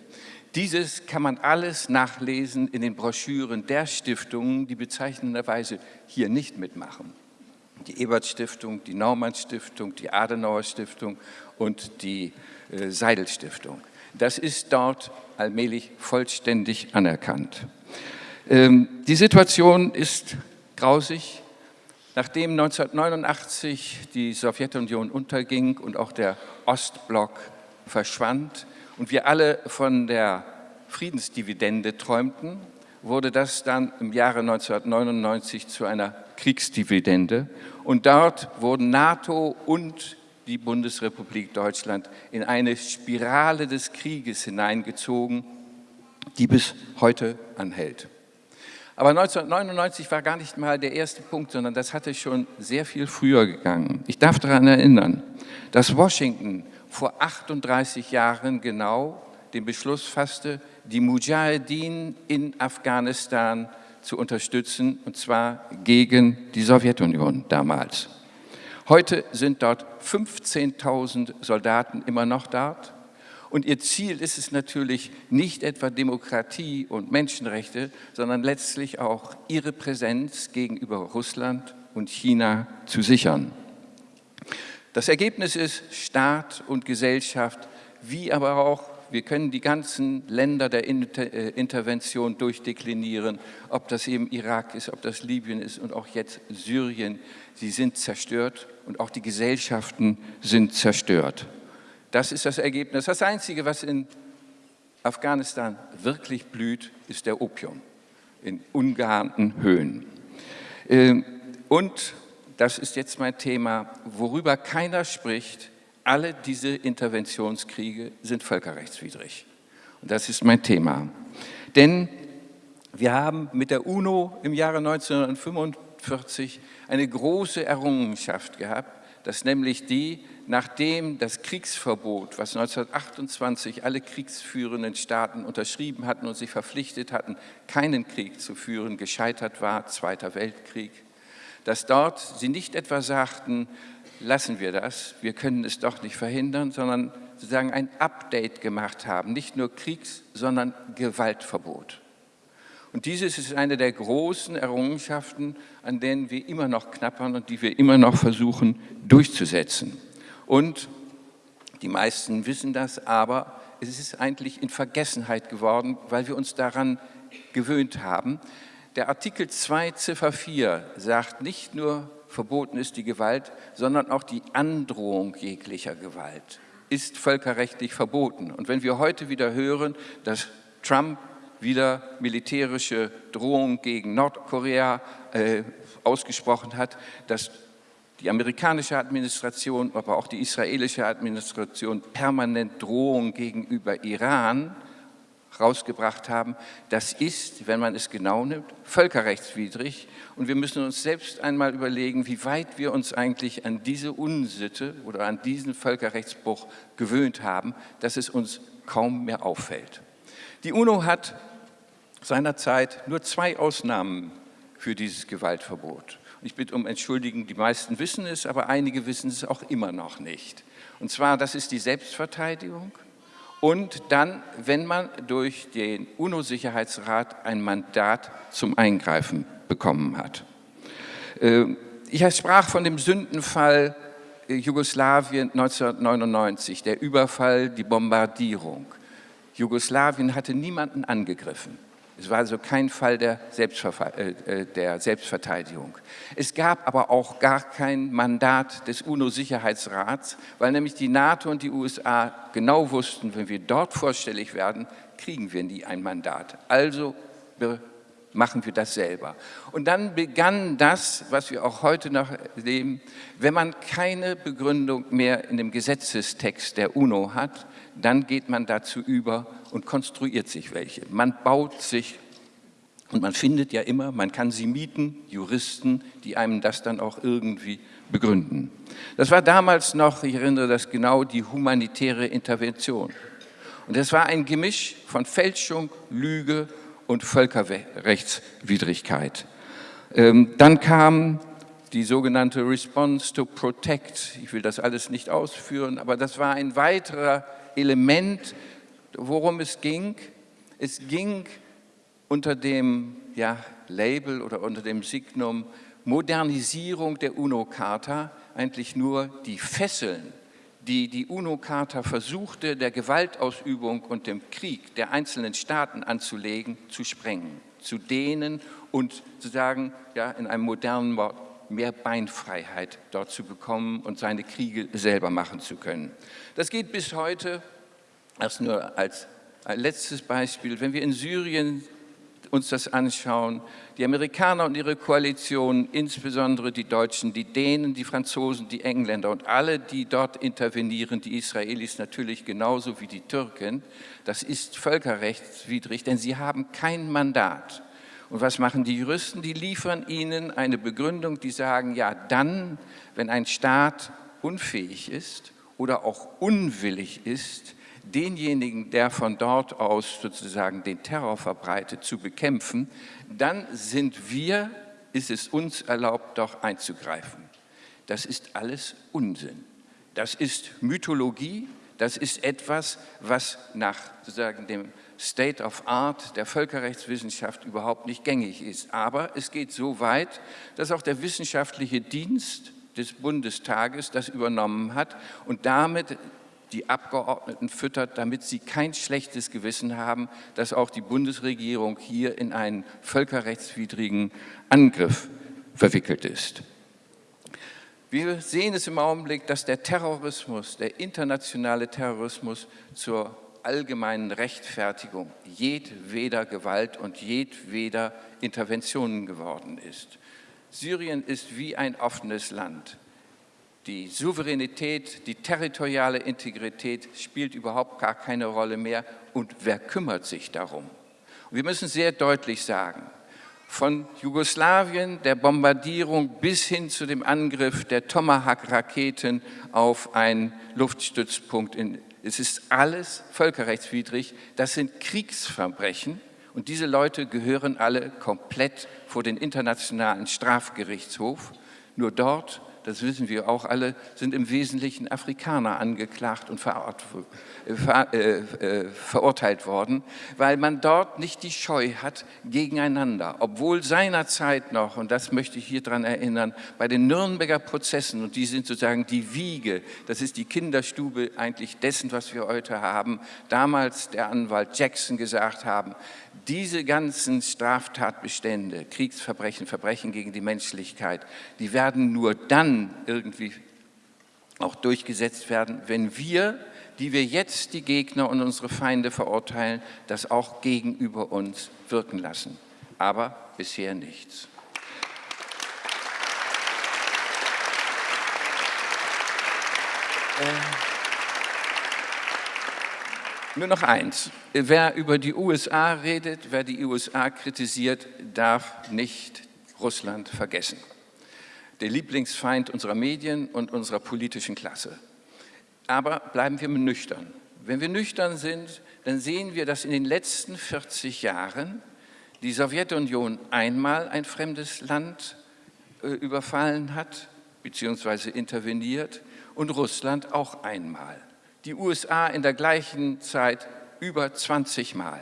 Dieses kann man alles nachlesen in den Broschüren der Stiftungen, die bezeichnenderweise hier nicht mitmachen. Die Ebert-Stiftung, die Naumann-Stiftung, die Adenauer-Stiftung und die äh, Seidel-Stiftung. Das ist dort allmählich vollständig anerkannt. Ähm, die Situation ist grausig, Nachdem 1989 die Sowjetunion unterging und auch der Ostblock verschwand und wir alle von der Friedensdividende träumten, wurde das dann im Jahre 1999 zu einer Kriegsdividende. Und dort wurden NATO und die Bundesrepublik Deutschland in eine Spirale des Krieges hineingezogen, die bis heute anhält. Aber 1999 war gar nicht mal der erste Punkt, sondern das hatte schon sehr viel früher gegangen. Ich darf daran erinnern, dass Washington vor 38 Jahren genau den Beschluss fasste, die Mujahedin in Afghanistan zu unterstützen, und zwar gegen die Sowjetunion damals. Heute sind dort 15.000 Soldaten immer noch dort. Und ihr Ziel ist es natürlich nicht etwa Demokratie und Menschenrechte, sondern letztlich auch ihre Präsenz gegenüber Russland und China zu sichern. Das Ergebnis ist Staat und Gesellschaft, wie aber auch, wir können die ganzen Länder der äh, Intervention durchdeklinieren, ob das eben Irak ist, ob das Libyen ist und auch jetzt Syrien, sie sind zerstört und auch die Gesellschaften sind zerstört. Das ist das Ergebnis. Das Einzige, was in Afghanistan wirklich blüht, ist der Opium in ungeahnten Höhen. Ähm, und, das ist jetzt mein Thema, worüber keiner spricht, alle diese Interventionskriege sind völkerrechtswidrig. Und das ist mein Thema. Denn wir haben mit der UNO im Jahre 1945 eine große Errungenschaft gehabt, dass nämlich die, nachdem das Kriegsverbot, was 1928 alle kriegsführenden Staaten unterschrieben hatten und sich verpflichtet hatten, keinen Krieg zu führen, gescheitert war, Zweiter Weltkrieg, dass dort sie nicht etwa sagten, lassen wir das, wir können es doch nicht verhindern, sondern sozusagen ein Update gemacht haben, nicht nur Kriegs-, sondern Gewaltverbot. Und dieses ist eine der großen Errungenschaften, an denen wir immer noch knappern und die wir immer noch versuchen durchzusetzen. Und die meisten wissen das, aber es ist eigentlich in Vergessenheit geworden, weil wir uns daran gewöhnt haben. Der Artikel 2 Ziffer 4 sagt nicht nur, verboten ist die Gewalt, sondern auch die Androhung jeglicher Gewalt ist völkerrechtlich verboten. Und wenn wir heute wieder hören, dass Trump wieder militärische Drohungen gegen Nordkorea äh, ausgesprochen hat, dass die amerikanische Administration, aber auch die israelische Administration permanent Drohungen gegenüber Iran rausgebracht haben, das ist, wenn man es genau nimmt, völkerrechtswidrig. Und wir müssen uns selbst einmal überlegen, wie weit wir uns eigentlich an diese Unsitte oder an diesen Völkerrechtsbruch gewöhnt haben, dass es uns kaum mehr auffällt. Die UNO hat seinerzeit nur zwei Ausnahmen für dieses Gewaltverbot. Ich bitte um Entschuldigung, die meisten wissen es, aber einige wissen es auch immer noch nicht. Und zwar, das ist die Selbstverteidigung und dann, wenn man durch den UNO-Sicherheitsrat ein Mandat zum Eingreifen bekommen hat. Äh, ich sprach von dem Sündenfall äh, Jugoslawien 1999, der Überfall, die Bombardierung. Jugoslawien hatte niemanden angegriffen. Es war also kein Fall der, äh, äh, der, Selbstverteidigung. Es gab aber auch gar kein Mandat des UNO-Sicherheitsrats, weil nämlich die NATO und die USA genau wussten, wenn wir dort vorstellig werden, kriegen wir nie ein Mandat. Also machen wir das selber. Und dann begann das, was wir auch heute noch erleben, wenn man keine Begründung mehr in dem Gesetzestext der UNO hat, dann geht man dazu über und konstruiert sich welche. Man baut sich und man findet ja immer, man kann sie mieten, Juristen, die einem das dann auch irgendwie begründen. Das war damals noch, ich erinnere das genau, die humanitäre Intervention. Und das war ein Gemisch von Fälschung, Lüge und Völkerrechtswidrigkeit. Ähm, dann kam die sogenannte Response to Protect. Ich will das alles nicht ausführen, aber das war ein weiterer Element, worum es ging. Es ging unter dem ja, Label oder unter dem Signum Modernisierung der UNO-Charta eigentlich nur die Fesseln, die die UNO-Charta versuchte, der Gewaltausübung und dem Krieg der einzelnen Staaten anzulegen, zu sprengen, zu dehnen und zu sagen, ja, in einem modernen Wort, mehr Beinfreiheit dort zu bekommen und seine Kriege selber machen zu können. Das geht bis heute, erst nur als letztes Beispiel, wenn wir in Syrien uns das anschauen, die Amerikaner und ihre Koalition, insbesondere die Deutschen, die Dänen, die Franzosen, die Engländer und alle, die dort intervenieren, die Israelis natürlich genauso wie die Türken, das ist völkerrechtswidrig, denn sie haben kein Mandat. Und was machen die Juristen? Die liefern ihnen eine Begründung, die sagen, ja dann, wenn ein Staat unfähig ist oder auch unwillig ist, denjenigen, der von dort aus sozusagen den Terror verbreitet, zu bekämpfen, dann sind wir, ist es uns erlaubt, doch einzugreifen. Das ist alles Unsinn. Das ist Mythologie, das ist etwas, was nach sozusagen dem State of Art der Völkerrechtswissenschaft überhaupt nicht gängig ist. Aber es geht so weit, dass auch der wissenschaftliche Dienst des Bundestages das übernommen hat und damit die Abgeordneten füttert, damit sie kein schlechtes Gewissen haben, dass auch die Bundesregierung hier in einen völkerrechtswidrigen Angriff verwickelt ist. Wir sehen es im Augenblick, dass der Terrorismus, der internationale Terrorismus zur allgemeinen Rechtfertigung jedweder Gewalt und jedweder Interventionen geworden ist. Syrien ist wie ein offenes Land. Die Souveränität, die territoriale Integrität spielt überhaupt gar keine Rolle mehr. Und wer kümmert sich darum? wir müssen sehr deutlich sagen, von Jugoslawien, der Bombardierung bis hin zu dem Angriff der Tomahawk-Raketen auf einen Luftstützpunkt in es ist alles völkerrechtswidrig, das sind Kriegsverbrechen und diese Leute gehören alle komplett vor den Internationalen Strafgerichtshof. Nur dort das wissen wir auch alle, sind im Wesentlichen Afrikaner angeklagt und äh, äh, äh, verurteilt worden, weil man dort nicht die Scheu hat gegeneinander. Obwohl seinerzeit noch, und das möchte ich hier daran erinnern, bei den Nürnberger Prozessen, und die sind sozusagen die Wiege, das ist die Kinderstube eigentlich dessen, was wir heute haben, damals der Anwalt Jackson gesagt haben, diese ganzen Straftatbestände, Kriegsverbrechen, Verbrechen gegen die Menschlichkeit, die werden nur dann irgendwie auch durchgesetzt werden, wenn wir, die wir jetzt die Gegner und unsere Feinde verurteilen, das auch gegenüber uns wirken lassen. Aber bisher nichts. Äh. Nur noch eins. Wer über die USA redet, wer die USA kritisiert, darf nicht Russland vergessen. Der Lieblingsfeind unserer Medien und unserer politischen Klasse. Aber bleiben wir nüchtern. Wenn wir nüchtern sind, dann sehen wir, dass in den letzten 40 Jahren die Sowjetunion einmal ein fremdes Land äh, überfallen hat, beziehungsweise interveniert, und Russland auch einmal die USA in der gleichen Zeit über 20 Mal.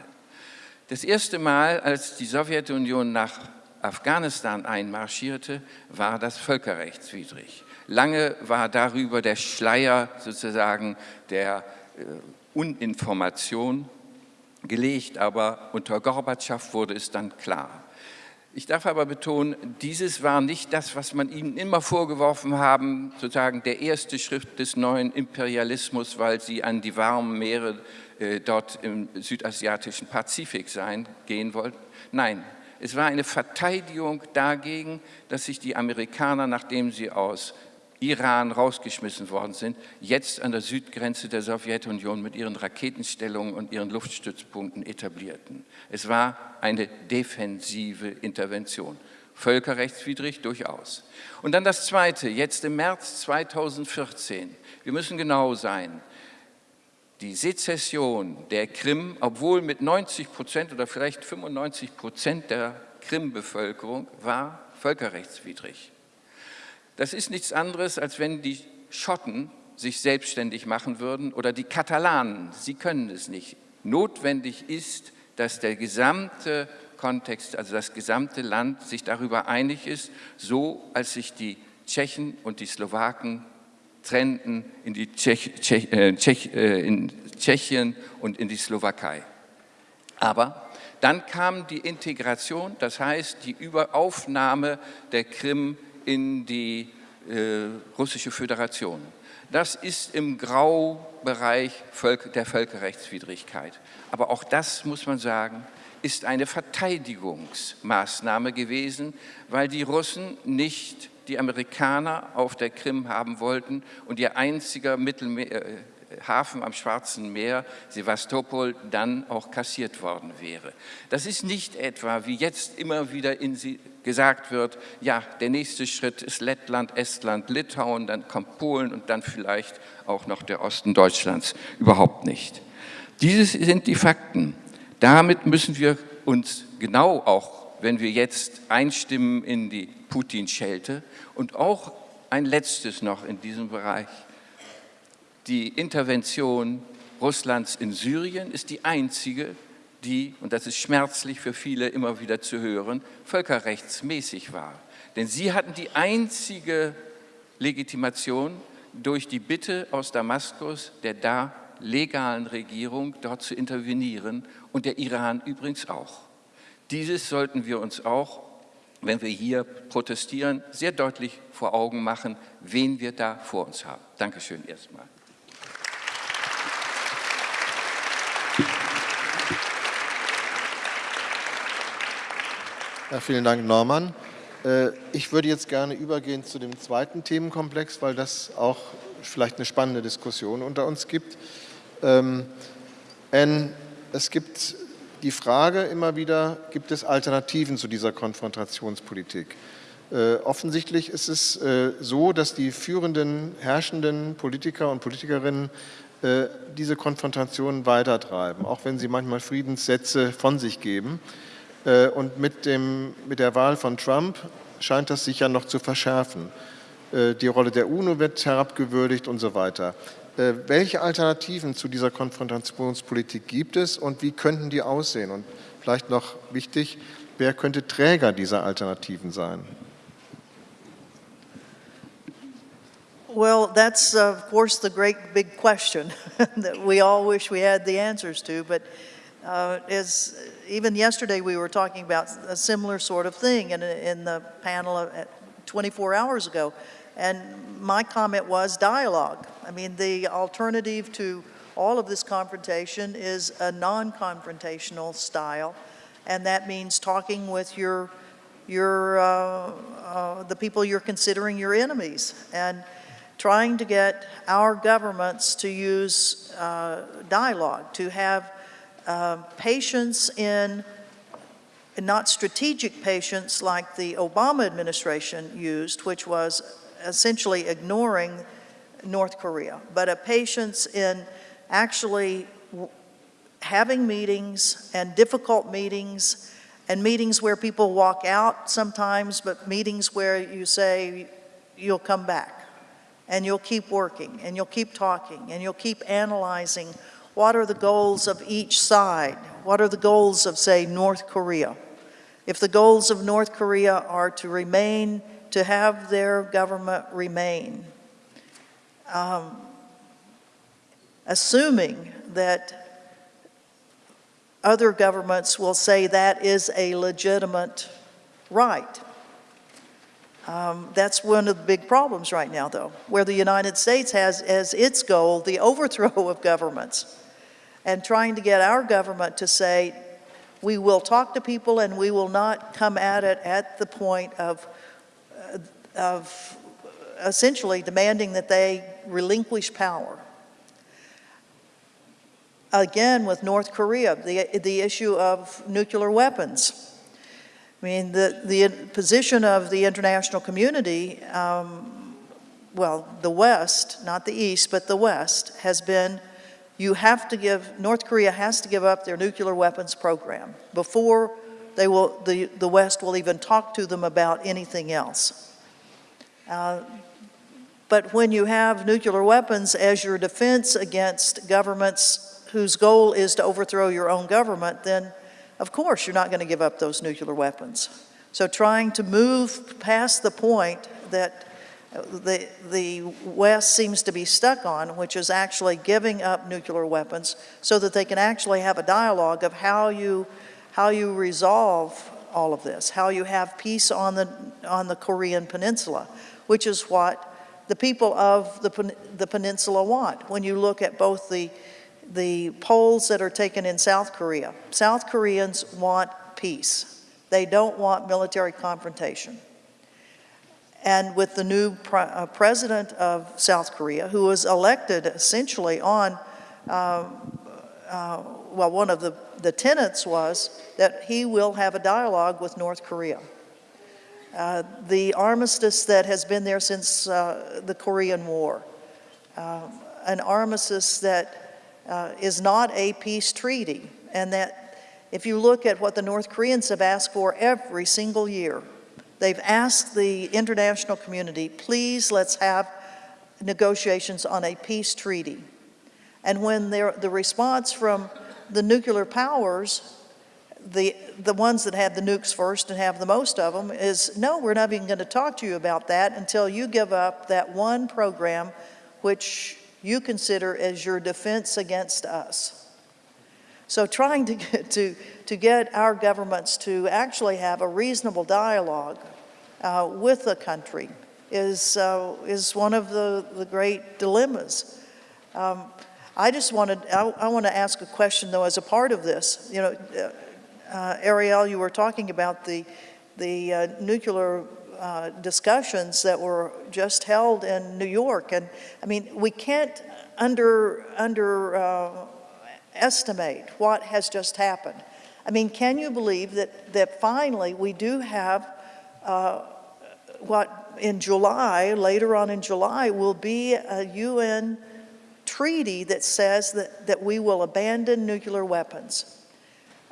Das erste Mal, als die Sowjetunion nach Afghanistan einmarschierte, war das völkerrechtswidrig. Lange war darüber der Schleier sozusagen der äh, Uninformation gelegt, aber unter Gorbatschow wurde es dann klar. Ich darf aber betonen, dieses war nicht das, was man ihnen immer vorgeworfen haben, sozusagen der erste Schritt des neuen Imperialismus, weil sie an die warmen Meere äh, dort im südasiatischen Pazifik sein, gehen wollten. Nein, es war eine Verteidigung dagegen, dass sich die Amerikaner, nachdem sie aus Iran rausgeschmissen worden sind, jetzt an der Südgrenze der Sowjetunion mit ihren Raketenstellungen und ihren Luftstützpunkten etablierten. Es war eine defensive Intervention. Völkerrechtswidrig durchaus. Und dann das Zweite, jetzt im März 2014. Wir müssen genau sein. Die Sezession der Krim, obwohl mit 90 Prozent oder vielleicht 95 Prozent der Krim-Bevölkerung, war völkerrechtswidrig. Das ist nichts anderes, als wenn die Schotten sich selbstständig machen würden oder die Katalanen, sie können es nicht. Notwendig ist, dass der gesamte Kontext, also das gesamte Land sich darüber einig ist, so als sich die Tschechen und die Slowaken trennten in, die Tschech, Tschech, äh, Tschech, äh, in Tschechien und in die Slowakei. Aber dann kam die Integration, das heißt die Überaufnahme der Krim in die äh, russische Föderation. Das ist im Graubereich der Völkerrechtswidrigkeit. Aber auch das, muss man sagen, ist eine Verteidigungsmaßnahme gewesen, weil die Russen nicht die Amerikaner auf der Krim haben wollten und ihr einziger Mittelmeer, äh, Hafen am Schwarzen Meer, Sevastopol, dann auch kassiert worden wäre. Das ist nicht etwa, wie jetzt immer wieder gesagt wird, ja, der nächste Schritt ist Lettland, Estland, Litauen, dann kommt Polen und dann vielleicht auch noch der Osten Deutschlands. Überhaupt nicht. Dieses sind die Fakten. Damit müssen wir uns genau auch, wenn wir jetzt einstimmen in die Putin-Schelte und auch ein letztes noch in diesem Bereich, die Intervention Russlands in Syrien ist die einzige, die, und das ist schmerzlich für viele immer wieder zu hören, völkerrechtsmäßig war. Denn sie hatten die einzige Legitimation durch die Bitte aus Damaskus, der da legalen Regierung, dort zu intervenieren und der Iran übrigens auch. Dieses sollten wir uns auch, wenn wir hier protestieren, sehr deutlich vor Augen machen, wen wir da vor uns haben. Dankeschön erstmal. Ja, vielen Dank, Norman. Äh, ich würde jetzt gerne übergehen zu dem zweiten Themenkomplex, weil das auch vielleicht eine spannende Diskussion unter uns gibt. Ähm, es gibt die Frage immer wieder, gibt es Alternativen zu dieser Konfrontationspolitik? Äh, offensichtlich ist es äh, so, dass die führenden, herrschenden Politiker und Politikerinnen diese Konfrontation weitertreiben, auch wenn sie manchmal Friedenssätze von sich geben. Äh, und mit, dem, mit der Wahl von Trump scheint das sich ja noch zu verschärfen. Äh, die Rolle der UNO wird herabgewürdigt und so weiter. Äh, welche Alternativen zu dieser Konfrontationspolitik gibt es und wie könnten die aussehen? Und vielleicht noch wichtig, wer könnte Träger dieser Alternativen sein? Well, that's uh, of course the great big question *laughs* that we all wish we had the answers to, but uh, as even yesterday we were talking about a similar sort of thing in, in the panel of, 24 hours ago. And my comment was dialogue. I mean, the alternative to all of this confrontation is a non-confrontational style, and that means talking with your, your, uh, uh, the people you're considering your enemies, and trying to get our governments to use uh, dialogue, to have uh, patience in not strategic patience like the Obama administration used, which was essentially ignoring North Korea, but a patience in actually having meetings and difficult meetings and meetings where people walk out sometimes, but meetings where you say you'll come back and you'll keep working and you'll keep talking and you'll keep analyzing what are the goals of each side? What are the goals of, say, North Korea? If the goals of North Korea are to remain, to have their government remain, um, assuming that other governments will say that is a legitimate right. Um, that's one of the big problems right now, though, where the United States has as its goal the *laughs* overthrow of governments and trying to get our government to say, we will talk to people and we will not come at it at the point of, uh, of essentially demanding that they relinquish power. Again, with North Korea, the, the issue of nuclear weapons. I mean, the, the position of the international community, um, well, the West, not the East, but the West, has been you have to give, North Korea has to give up their nuclear weapons program before they will, the, the West will even talk to them about anything else. Uh, but when you have nuclear weapons as your defense against governments whose goal is to overthrow your own government, then of course you're not going to give up those nuclear weapons. So trying to move past the point that uh, the, the West seems to be stuck on, which is actually giving up nuclear weapons so that they can actually have a dialogue of how you, how you resolve all of this, how you have peace on the, on the Korean Peninsula, which is what the people of the, the peninsula want. When you look at both the, the polls that are taken in South Korea, South Koreans want peace. They don't want military confrontation. And with the new pre uh, president of South Korea, who was elected essentially on, uh, uh, well, one of the, the tenets was that he will have a dialogue with North Korea. Uh, the armistice that has been there since uh, the Korean War, uh, an armistice that is not a peace treaty, and that if you look at what the North Koreans have asked for every single year, They've asked the international community, please let's have negotiations on a peace treaty. And when the response from the nuclear powers, the, the ones that have the nukes first and have the most of them, is no, we're not even going to talk to you about that until you give up that one program which you consider as your defense against us. So trying to get, to, to get our governments to actually have a reasonable dialogue uh, with the country is, uh, is one of the, the great dilemmas. Um, I just wanted, I, I want to ask a question though as a part of this. You know, uh, Ariel, you were talking about the, the uh, nuclear uh, discussions that were just held in New York. And I mean, we can't under, under uh, estimate what has just happened. I mean, can you believe that, that finally we do have uh, what in July, later on in July, will be a UN treaty that says that, that we will abandon nuclear weapons.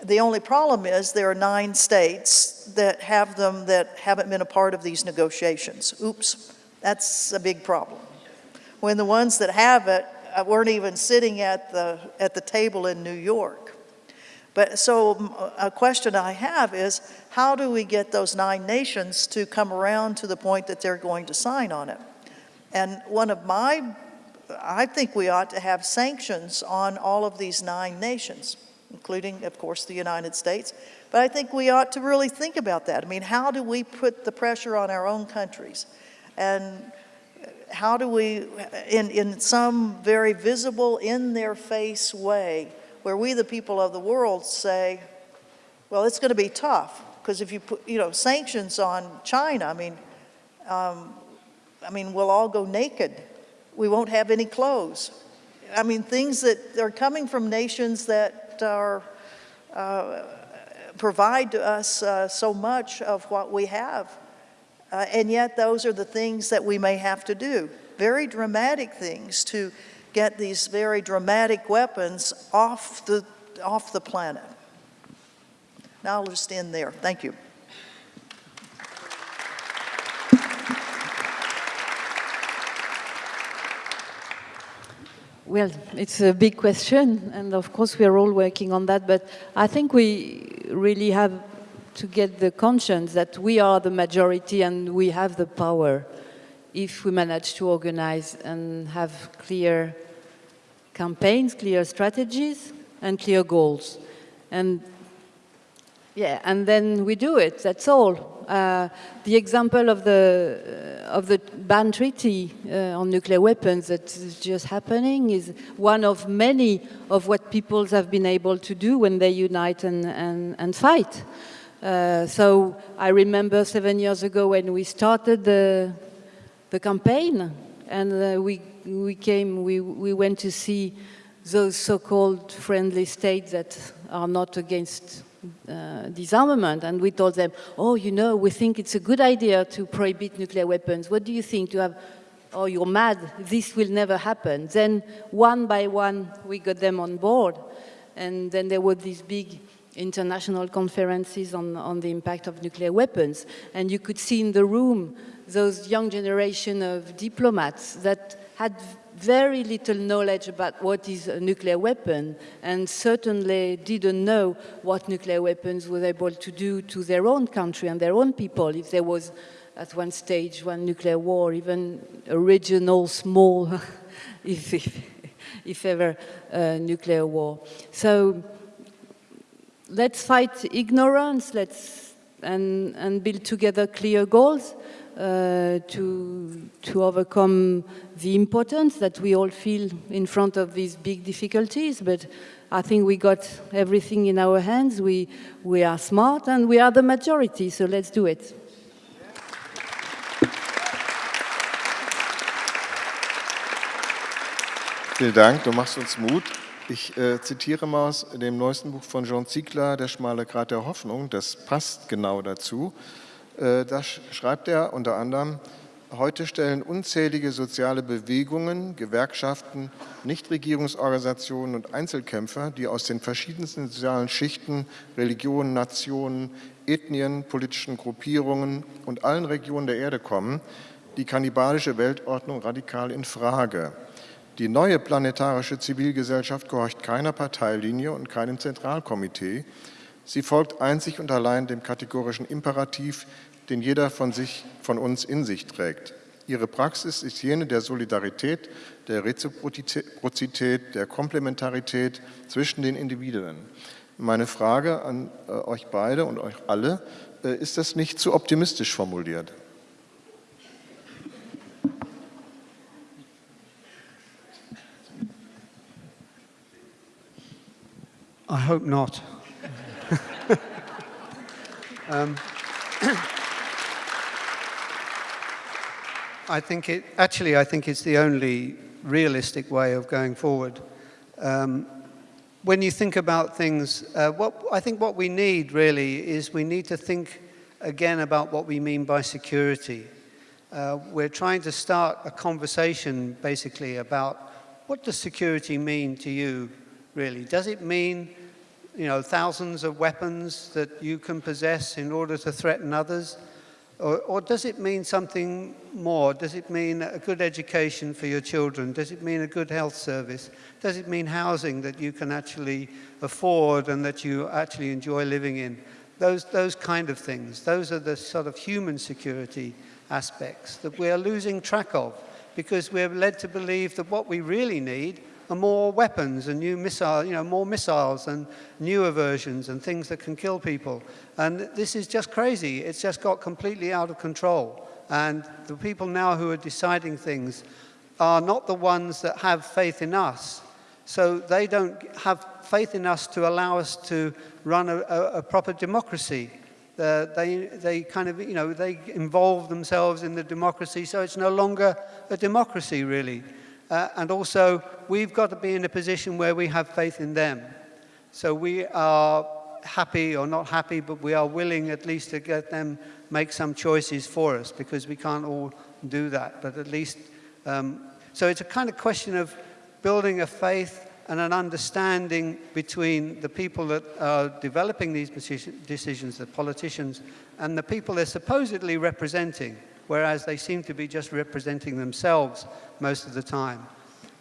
The only problem is there are nine states that have them that haven't been a part of these negotiations. Oops, That's a big problem. When the ones that have it uh, weren't even sitting at the, at the table in New York. But so a question I have is, how do we get those nine nations to come around to the point that they're going to sign on it? And one of my, I think we ought to have sanctions on all of these nine nations, including, of course, the United States. But I think we ought to really think about that. I mean, how do we put the pressure on our own countries? And how do we, in, in some very visible, in their face way, where we, the people of the world, say, well, it's going to be tough. Because if you put, you know, sanctions on China, I mean, um, I mean, we'll all go naked. We won't have any clothes. I mean, things that are coming from nations that are, uh, provide to us uh, so much of what we have. Uh, and yet those are the things that we may have to do. Very dramatic things to get these very dramatic weapons off the, off the planet. Now I'll just end there. Thank you. Well, it's a big question, and of course we are all working on that, but I think we really have to get the conscience that we are the majority and we have the power if we manage to organize and have clear campaigns, clear strategies, and clear goals. And yeah, and then we do it, that's all. Uh, the example of the, uh, of the ban treaty uh, on nuclear weapons that is just happening is one of many of what peoples have been able to do when they unite and, and, and fight. Uh, so I remember seven years ago when we started the, the campaign and uh, we, we came, we, we went to see those so-called friendly states that are not against uh, disarmament and we told them, oh, you know, we think it's a good idea to prohibit nuclear weapons. What do you think to have, oh, you're mad, this will never happen. Then one by one, we got them on board. And then there were these big international conferences on, on the impact of nuclear weapons. And you could see in the room those young generation of diplomats that had very little knowledge about what is a nuclear weapon and certainly didn't know what nuclear weapons were able to do to their own country and their own people if there was at one stage one nuclear war, even a regional small, *laughs* if, if, if, ever, uh, nuclear war. So let's fight ignorance, let's and, and build together clear goals uh, to, to overcome the importance that we all feel in front of these big difficulties. But I think we got everything in our hands. We, we are smart and we are the majority, so let's do it. Vielen Dank, du machst uns Mut. Ich äh, zitiere mal aus dem neuesten Buch von Jean Ziegler, Der schmale Grat der Hoffnung. Das passt genau dazu. Äh, da schreibt er unter anderem, heute stellen unzählige soziale Bewegungen, Gewerkschaften, Nichtregierungsorganisationen und Einzelkämpfer, die aus den verschiedensten sozialen Schichten, Religionen, Nationen, Ethnien, politischen Gruppierungen und allen Regionen der Erde kommen, die kannibalische Weltordnung radikal in Frage. Die neue planetarische Zivilgesellschaft gehorcht keiner Parteilinie und keinem Zentralkomitee. Sie folgt einzig und allein dem kategorischen Imperativ, den jeder von, sich, von uns in sich trägt. Ihre Praxis ist jene der Solidarität, der Reziprozität, der Komplementarität zwischen den Individuen. Meine Frage an äh, euch beide und euch alle, äh, ist das nicht zu optimistisch formuliert? I hope not. Um, I think it, actually, I think it's the only realistic way of going forward. Um, when you think about things, uh, what, I think what we need really is we need to think again about what we mean by security. Uh, we're trying to start a conversation basically about what does security mean to you really? Does it mean you know, thousands of weapons that you can possess in order to threaten others? Or, or does it mean something more? Does it mean a good education for your children? Does it mean a good health service? Does it mean housing that you can actually afford and that you actually enjoy living in? Those, those kind of things. Those are the sort of human security aspects that we are losing track of because we're led to believe that what we really need more weapons and new missiles, you know, more missiles and newer versions and things that can kill people. And this is just crazy. It's just got completely out of control. And the people now who are deciding things are not the ones that have faith in us. So they don't have faith in us to allow us to run a, a, a proper democracy. Uh, they, they kind of, you know, they involve themselves in the democracy, so it's no longer a democracy, really. Uh, and also, we've got to be in a position where we have faith in them. So we are happy or not happy, but we are willing at least to get them make some choices for us because we can't all do that. But at least, um, so it's a kind of question of building a faith and an understanding between the people that are developing these decisions, the politicians, and the people they're supposedly representing, whereas they seem to be just representing themselves most of the time.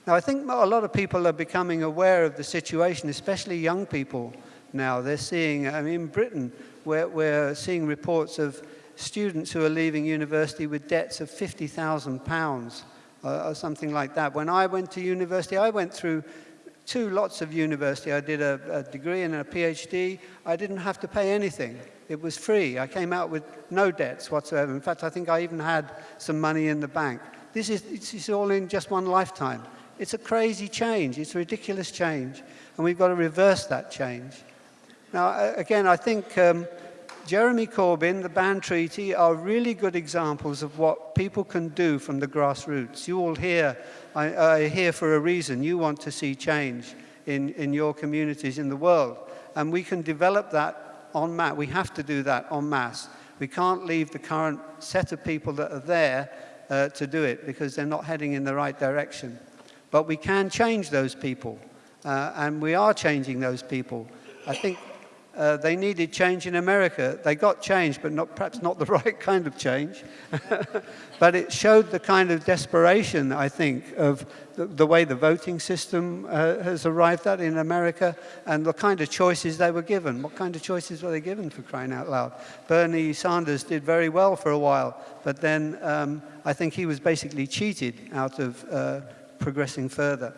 Now, I think a lot of people are becoming aware of the situation, especially young people now. They're seeing, I mean, in Britain, we're, we're seeing reports of students who are leaving university with debts of £50,000 uh, or something like that. When I went to university, I went through two lots of university. I did a, a, degree and a PhD. I didn't have to pay anything. It was free. I came out with no debts whatsoever. In fact, I think I even had some money in the bank. This is it's, all in just one lifetime. It's a crazy change. It's a ridiculous change. And we've got to reverse that change. Now, again, I think um, Jeremy Corbyn, the Ban Treaty, are really good examples of what people can do from the grassroots. You all here are here for a reason. You want to see change in, in your communities in the world. And we can develop that en masse. We have to do that en masse. We can't leave the current set of people that are there uh, to do it because they're not heading in the right direction. But we can change those people. Uh, and we are changing those people. I think uh, they needed change in America. They got change, but not, perhaps not the *laughs* right kind of change. *laughs* but it showed the kind of desperation, I think, of the, the way the voting system uh, has arrived at in America and the kind of choices they were given. What kind of choices were they given for crying out loud? Bernie Sanders did very well for a while, but then um, I think he was basically cheated out of uh, progressing further.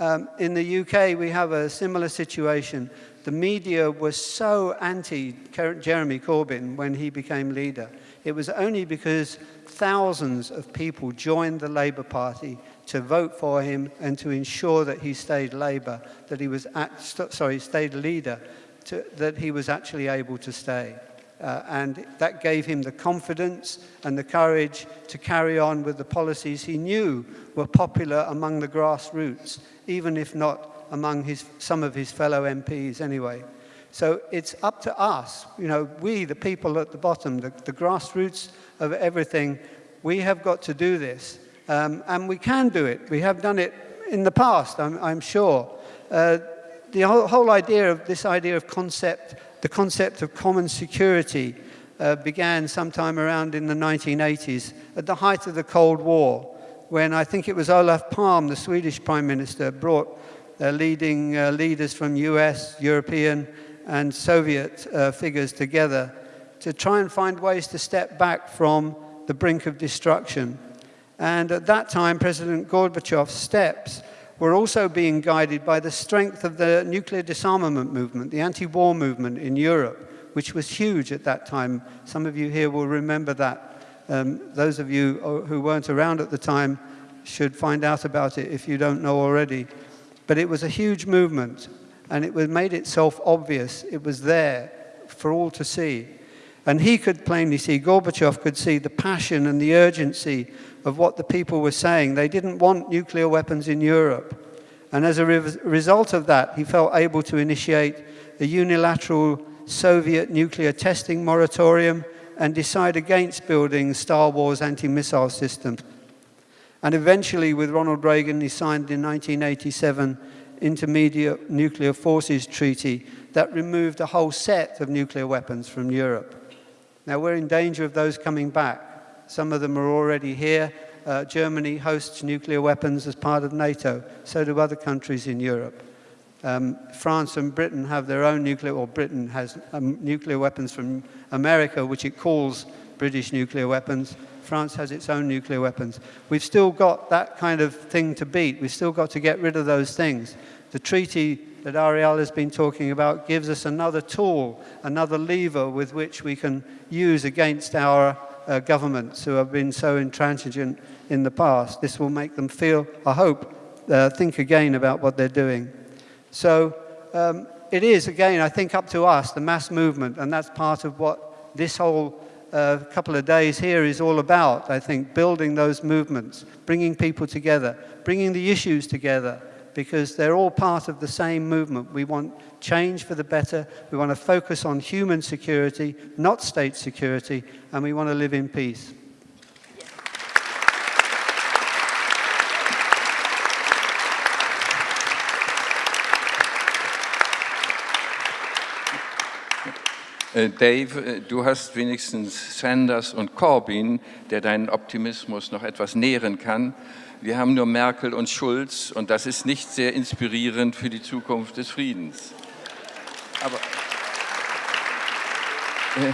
Um, in the UK, we have a similar situation the media was so anti Jeremy Corbyn when he became leader. It was only because thousands of people joined the Labour Party to vote for him and to ensure that he stayed Labour, that he was, at, sorry, stayed leader, to, that he was actually able to stay. Uh, and that gave him the confidence and the courage to carry on with the policies he knew were popular among the grassroots, even if not among his, some of his fellow MPs anyway. So it's up to us, you know, we, the people at the bottom, the, the grassroots of everything, we have got to do this. Um, and we can do it. We have done it in the past, I'm, I'm sure. Uh, the whole, whole, idea of this idea of concept, the concept of common security uh, began sometime around in the 1980s at the height of the Cold War when I think it was Olof Palme, the Swedish Prime Minister, brought leading uh, leaders from US, European, and Soviet uh, figures together to try and find ways to step back from the brink of destruction. And at that time, President Gorbachev's steps were also being guided by the strength of the nuclear disarmament movement, the anti-war movement in Europe, which was huge at that time. Some of you here will remember that. Um, those of you uh, who weren't around at the time should find out about it if you don't know already. But it was a huge movement, and it made itself obvious. It was there for all to see. And he could plainly see, Gorbachev could see the passion and the urgency of what the people were saying. They didn't want nuclear weapons in Europe. And as a re result of that, he felt able to initiate a unilateral Soviet nuclear testing moratorium and decide against building Star Wars anti-missile systems. And eventually, with Ronald Reagan, he signed in 1987 Intermediate Nuclear Forces Treaty that removed a whole set of nuclear weapons from Europe. Now we're in danger of those coming back. Some of them are already here. Uh, Germany hosts nuclear weapons as part of NATO. So do other countries in Europe. Um, France and Britain have their own nuclear, or Britain has um, nuclear weapons from America, which it calls British nuclear weapons. France has its own nuclear weapons. We've still got that kind of thing to beat. We've still got to get rid of those things. The treaty that Ariel has been talking about gives us another tool, another lever with which we can use against our uh, governments who have been so intransigent in the past. This will make them feel, I hope, uh, think again about what they're doing. So um, it is, again, I think up to us, the mass movement, and that's part of what this whole uh, couple of days here is all about, I think, building those movements, bringing people together, bringing the issues together, because they're all part of the same movement. We want change for the better, we want to focus on human security, not state security, and we want to live in peace. Dave, äh, du hast wenigstens Sanders und Corbyn, der deinen Optimismus noch etwas nähren kann. Wir haben nur Merkel und Schulz und das ist nicht sehr inspirierend für die Zukunft des Friedens. Aber, äh,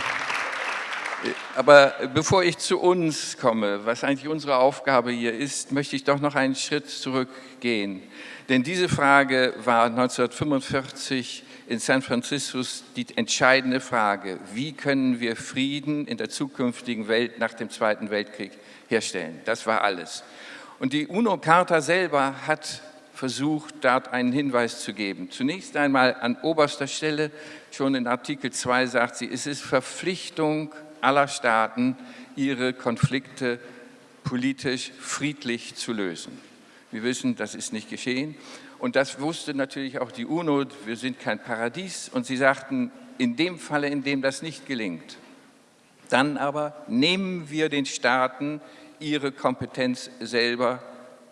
aber bevor ich zu uns komme, was eigentlich unsere Aufgabe hier ist, möchte ich doch noch einen Schritt zurückgehen. Denn diese Frage war 1945 in San Francisco die entscheidende Frage, wie können wir Frieden in der zukünftigen Welt nach dem Zweiten Weltkrieg herstellen. Das war alles. Und die UNO-Charta selber hat versucht, dort einen Hinweis zu geben. Zunächst einmal an oberster Stelle, schon in Artikel 2 sagt sie, es ist Verpflichtung aller Staaten, ihre Konflikte politisch friedlich zu lösen. Wir wissen, das ist nicht geschehen. Und das wusste natürlich auch die UNO, wir sind kein Paradies. Und sie sagten, in dem Falle, in dem das nicht gelingt, dann aber nehmen wir den Staaten ihre Kompetenz selber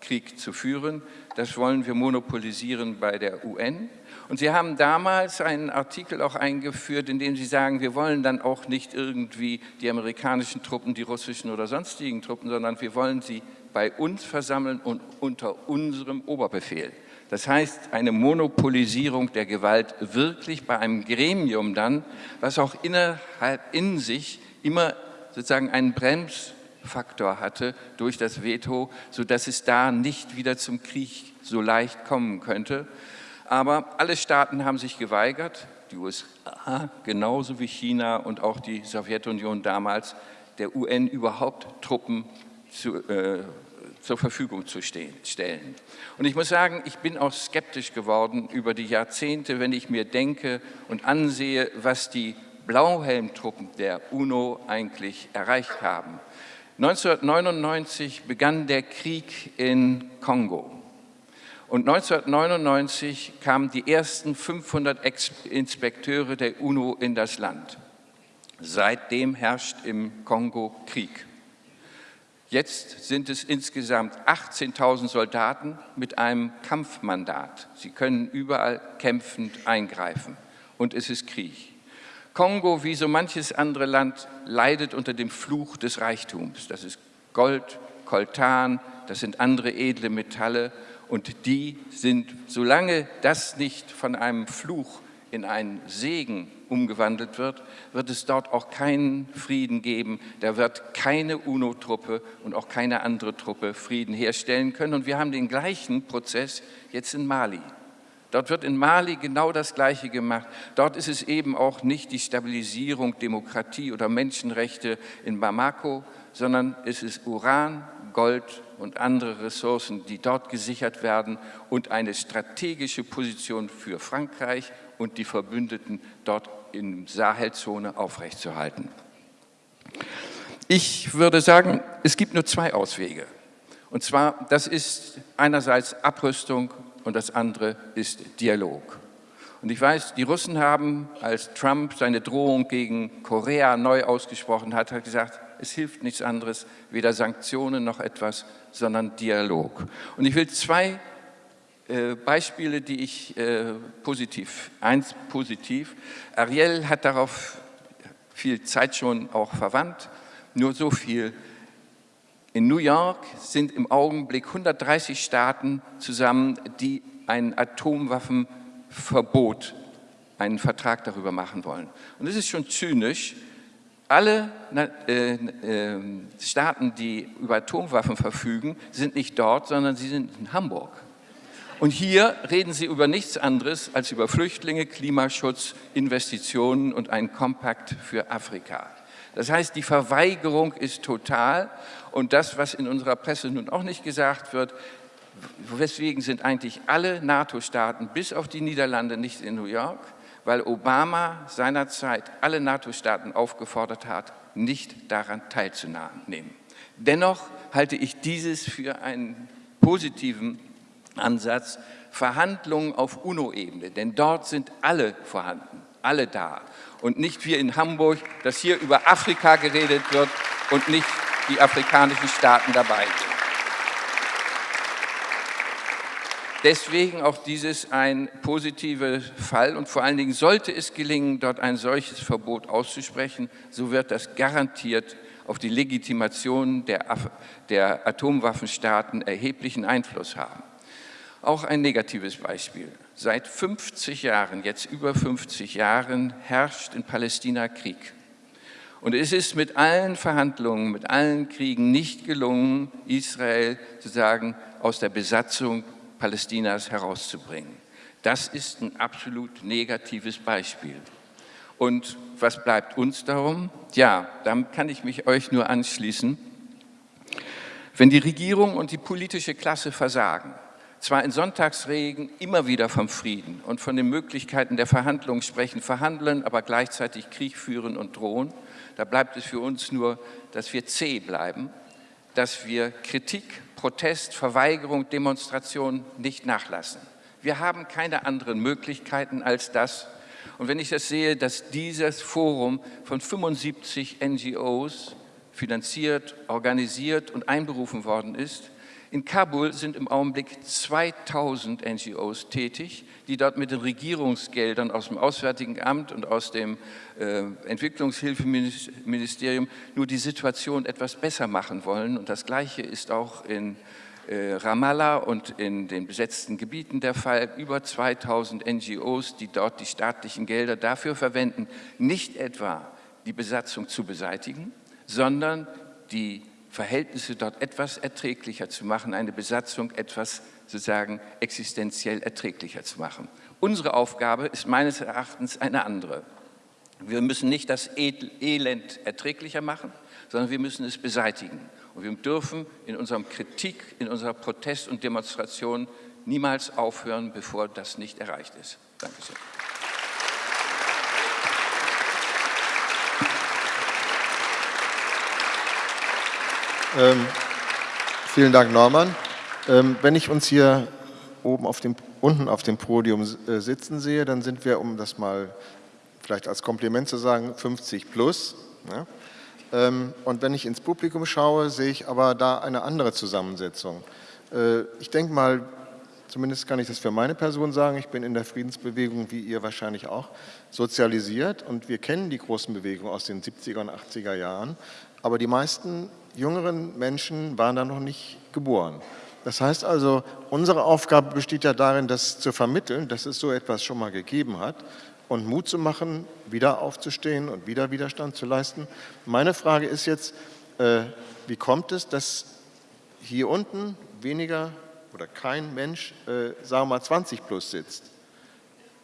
Krieg zu führen. Das wollen wir monopolisieren bei der UN. Und Sie haben damals einen Artikel auch eingeführt, in dem Sie sagen, wir wollen dann auch nicht irgendwie die amerikanischen Truppen, die russischen oder sonstigen Truppen, sondern wir wollen sie bei uns versammeln und unter unserem Oberbefehl. Das heißt, eine Monopolisierung der Gewalt wirklich bei einem Gremium dann, was auch innerhalb in sich immer sozusagen einen Bremsfaktor hatte durch das Veto, sodass es da nicht wieder zum Krieg so leicht kommen könnte. Aber alle Staaten haben sich geweigert, die USA genauso wie China und auch die Sowjetunion damals, der UN überhaupt Truppen zu, äh, zur Verfügung zu stellen. Und ich muss sagen, ich bin auch skeptisch geworden über die Jahrzehnte, wenn ich mir denke und ansehe, was die Blauhelmtruppen der UNO eigentlich erreicht haben. 1999 begann der Krieg in Kongo. Und 1999 kamen die ersten 500 Inspekteure der UNO in das Land. Seitdem herrscht im Kongo Krieg. Jetzt sind es insgesamt 18.000 Soldaten mit einem Kampfmandat. Sie können überall kämpfend eingreifen und es ist Krieg. Kongo, wie so manches andere Land, leidet unter dem Fluch des Reichtums. Das ist Gold, Koltan, das sind andere edle Metalle und die sind, solange das nicht von einem Fluch in einen Segen umgewandelt wird, wird es dort auch keinen Frieden geben. Da wird keine UNO-Truppe und auch keine andere Truppe Frieden herstellen können. Und wir haben den gleichen Prozess jetzt in Mali. Dort wird in Mali genau das Gleiche gemacht. Dort ist es eben auch nicht die Stabilisierung, Demokratie oder Menschenrechte in Bamako, sondern es ist Uran, Gold und andere Ressourcen, die dort gesichert werden und eine strategische Position für Frankreich und die Verbündeten dort in Sahelzone aufrechtzuerhalten. Ich würde sagen, es gibt nur zwei Auswege. Und zwar, das ist einerseits Abrüstung und das andere ist Dialog. Und ich weiß, die Russen haben, als Trump seine Drohung gegen Korea neu ausgesprochen hat, hat gesagt, es hilft nichts anderes, weder Sanktionen noch etwas, sondern Dialog. Und ich will zwei äh, Beispiele, die ich äh, positiv, eins positiv, Ariel hat darauf viel Zeit schon auch verwandt. Nur so viel. In New York sind im Augenblick 130 Staaten zusammen, die ein Atomwaffenverbot, einen Vertrag darüber machen wollen. Und es ist schon zynisch, alle äh, äh, Staaten, die über Atomwaffen verfügen, sind nicht dort, sondern sie sind in Hamburg. Und hier reden sie über nichts anderes als über Flüchtlinge, Klimaschutz, Investitionen und einen Kompakt für Afrika. Das heißt, die Verweigerung ist total und das, was in unserer Presse nun auch nicht gesagt wird, weswegen sind eigentlich alle NATO-Staaten bis auf die Niederlande nicht in New York, weil Obama seinerzeit alle NATO-Staaten aufgefordert hat, nicht daran teilzunehmen. Dennoch halte ich dieses für einen positiven Ansatz, Verhandlungen auf UNO-Ebene, denn dort sind alle vorhanden, alle da. Und nicht wie in Hamburg, dass hier über Afrika geredet wird und nicht die afrikanischen Staaten dabei sind. Deswegen auch dieses ein positiver Fall und vor allen Dingen sollte es gelingen, dort ein solches Verbot auszusprechen, so wird das garantiert auf die Legitimation der, der Atomwaffenstaaten erheblichen Einfluss haben. Auch ein negatives Beispiel. Seit 50 Jahren, jetzt über 50 Jahren, herrscht in Palästina Krieg. Und es ist mit allen Verhandlungen, mit allen Kriegen nicht gelungen, Israel sozusagen aus der Besatzung Palästinas herauszubringen. Das ist ein absolut negatives Beispiel. Und was bleibt uns darum? Ja, damit kann ich mich euch nur anschließen. Wenn die Regierung und die politische Klasse versagen, zwar in Sonntagsregen immer wieder vom Frieden und von den Möglichkeiten der Verhandlungen sprechen, verhandeln, aber gleichzeitig Krieg führen und drohen, da bleibt es für uns nur, dass wir zäh bleiben, dass wir Kritik Protest, Verweigerung, Demonstration nicht nachlassen. Wir haben keine anderen Möglichkeiten als das. Und wenn ich das sehe, dass dieses Forum von 75 NGOs finanziert, organisiert und einberufen worden ist, in Kabul sind im Augenblick 2000 NGOs tätig, die dort mit den Regierungsgeldern aus dem Auswärtigen Amt und aus dem äh, Entwicklungshilfeministerium nur die Situation etwas besser machen wollen. Und das Gleiche ist auch in äh, Ramallah und in den besetzten Gebieten der Fall. Über 2000 NGOs, die dort die staatlichen Gelder dafür verwenden, nicht etwa die Besatzung zu beseitigen, sondern die Verhältnisse dort etwas erträglicher zu machen, eine Besatzung etwas sozusagen existenziell erträglicher zu machen. Unsere Aufgabe ist meines Erachtens eine andere. Wir müssen nicht das Elend erträglicher machen, sondern wir müssen es beseitigen. Und wir dürfen in unserer Kritik, in unserer Protest und Demonstration niemals aufhören, bevor das nicht erreicht ist. Dankeschön. Ähm, vielen Dank, Norman. Ähm, wenn ich uns hier oben auf dem, unten auf dem Podium äh, sitzen sehe, dann sind wir, um das mal vielleicht als Kompliment zu sagen, 50 plus. Ja? Ähm, und wenn ich ins Publikum schaue, sehe ich aber da eine andere Zusammensetzung. Äh, ich denke mal, zumindest kann ich das für meine Person sagen, ich bin in der Friedensbewegung, wie ihr wahrscheinlich auch, sozialisiert und wir kennen die großen Bewegungen aus den 70er und 80er Jahren, aber die meisten jüngeren Menschen waren da noch nicht geboren. Das heißt also, unsere Aufgabe besteht ja darin, das zu vermitteln, dass es so etwas schon mal gegeben hat und Mut zu machen, wieder aufzustehen und wieder Widerstand zu leisten. Meine Frage ist jetzt, äh, wie kommt es, dass hier unten weniger oder kein Mensch, äh, sagen wir mal 20 plus sitzt?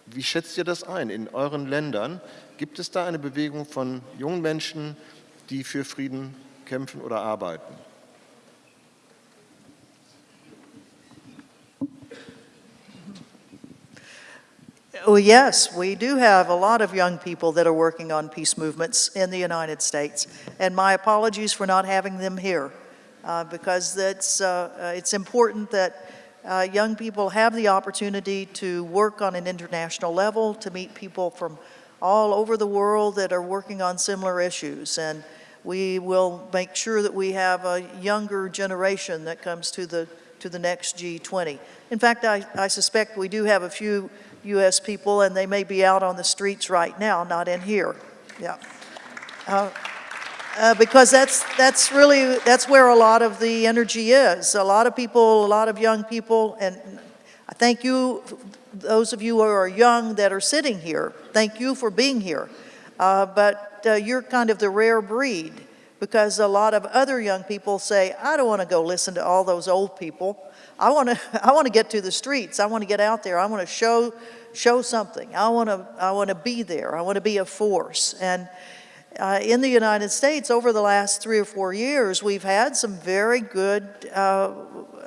Wie schätzt ihr das ein in euren Ländern? Gibt es da eine Bewegung von jungen Menschen, die für Frieden kämpfen oder arbeiten? Yes, we do have a lot of young people that are working on peace movements in the United States. And my apologies for not having them here uh, because that's, uh, uh it's important that uh, young people have the opportunity to work on an international level, to meet people from all over the world that are working on similar issues. And we will make sure that we have a younger generation that comes to the, to the next G20. In fact, I, I suspect we do have a few U.S. people and they may be out on the streets right now, not in here. Yeah. Uh, because that's, that's really, that's where a lot of the energy is. A lot of people, a lot of young people, and I thank you, those of you who are young that are sitting here, thank you for being here. Uh, but uh, you're kind of the rare breed because a lot of other young people say, I don't want to go listen to all those old people. I want to, *laughs* I want to get to the streets. I want to get out there. I want to show, show something. I want to, I want to be there. I want to be a force. And uh, in the United States, over the last three or four years, we've had some very good uh,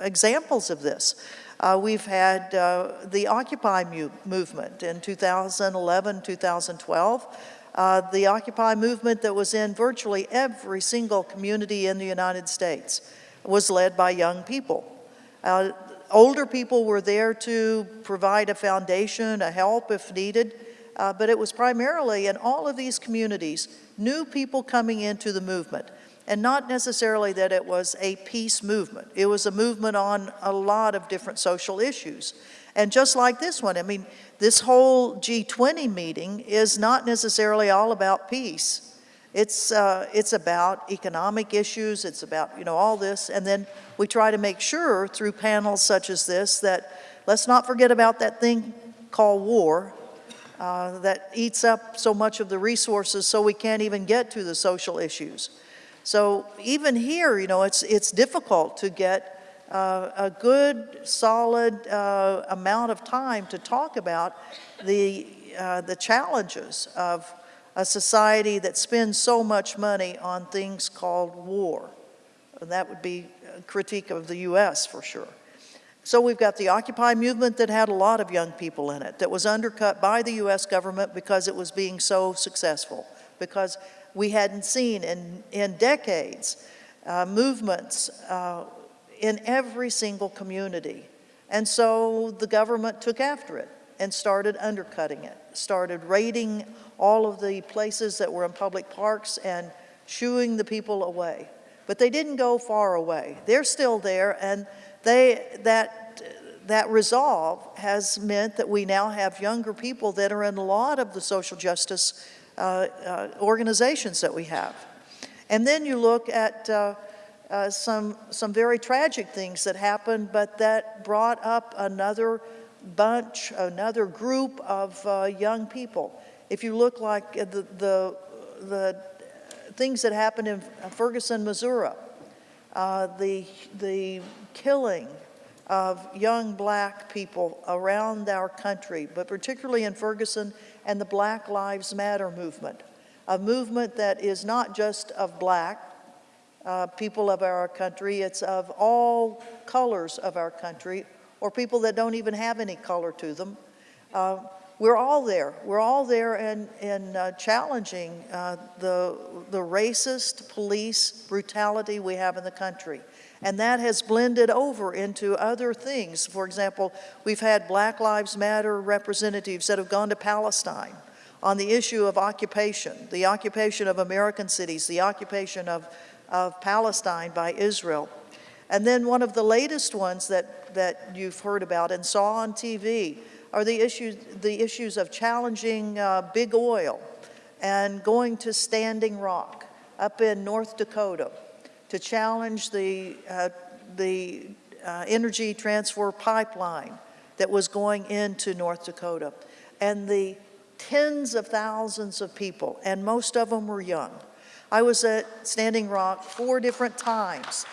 examples of this. Uh, we've had uh, the Occupy movement in 2011, 2012. Uh, the Occupy movement that was in virtually every single community in the United States was led by young people. Uh, older people were there to provide a foundation, a help if needed, but it was primarily in all of these communities new people coming into the movement. And not necessarily that it was a peace movement. It was a movement on a lot of different social issues. And just like this one, I mean, this whole G20 meeting is not necessarily all about peace. It's, uh, it's about economic issues, it's about, you know, all this. And then we try to make sure through panels such as this that let's not forget about that thing called war uh, that eats up so much of the resources so we can't even get to the social issues. So even here, you know, it's, it's difficult to get uh, a good, solid uh, amount of time to talk about the, uh, the challenges of a society that spends so much money on things called war. And that would be a critique of the U.S. for sure. So we've got the Occupy movement that had a lot of young people in it, that was undercut by the US government because it was being so successful, because we hadn't seen in, in decades uh, movements uh, in every single community. And so the government took after it and started undercutting it, started raiding all of the places that were in public parks and shooing the people away. But they didn't go far away. They're still there and they, that, that resolve has meant that we now have younger people that are in a lot of the social justice uh, uh, organizations that we have. And then you look at uh, uh, some, some very tragic things that happened, but that brought up another bunch, another group of uh, young people. If you look like the, the, the things that happened in Ferguson, Missouri, uh, the, the killing of young black people around our country, but particularly in Ferguson and the Black Lives Matter movement, a movement that is not just of black uh, people of our country, it's of all colors of our country, or people that don't even have any color to them. Uh, we're all there. We're all there in, in uh, challenging uh, the, the racist police brutality we have in the country. And that has blended over into other things. For example, we've had Black Lives Matter representatives that have gone to Palestine on the issue of occupation, the occupation of American cities, the occupation of, of Palestine by Israel. And then one of the latest ones that, that you've heard about and saw on TV are the issues, the issues of challenging uh, big oil and going to Standing Rock up in North Dakota to challenge the, uh, the uh, energy transfer pipeline that was going into North Dakota. And the tens of thousands of people, and most of them were young. I was at Standing Rock four different times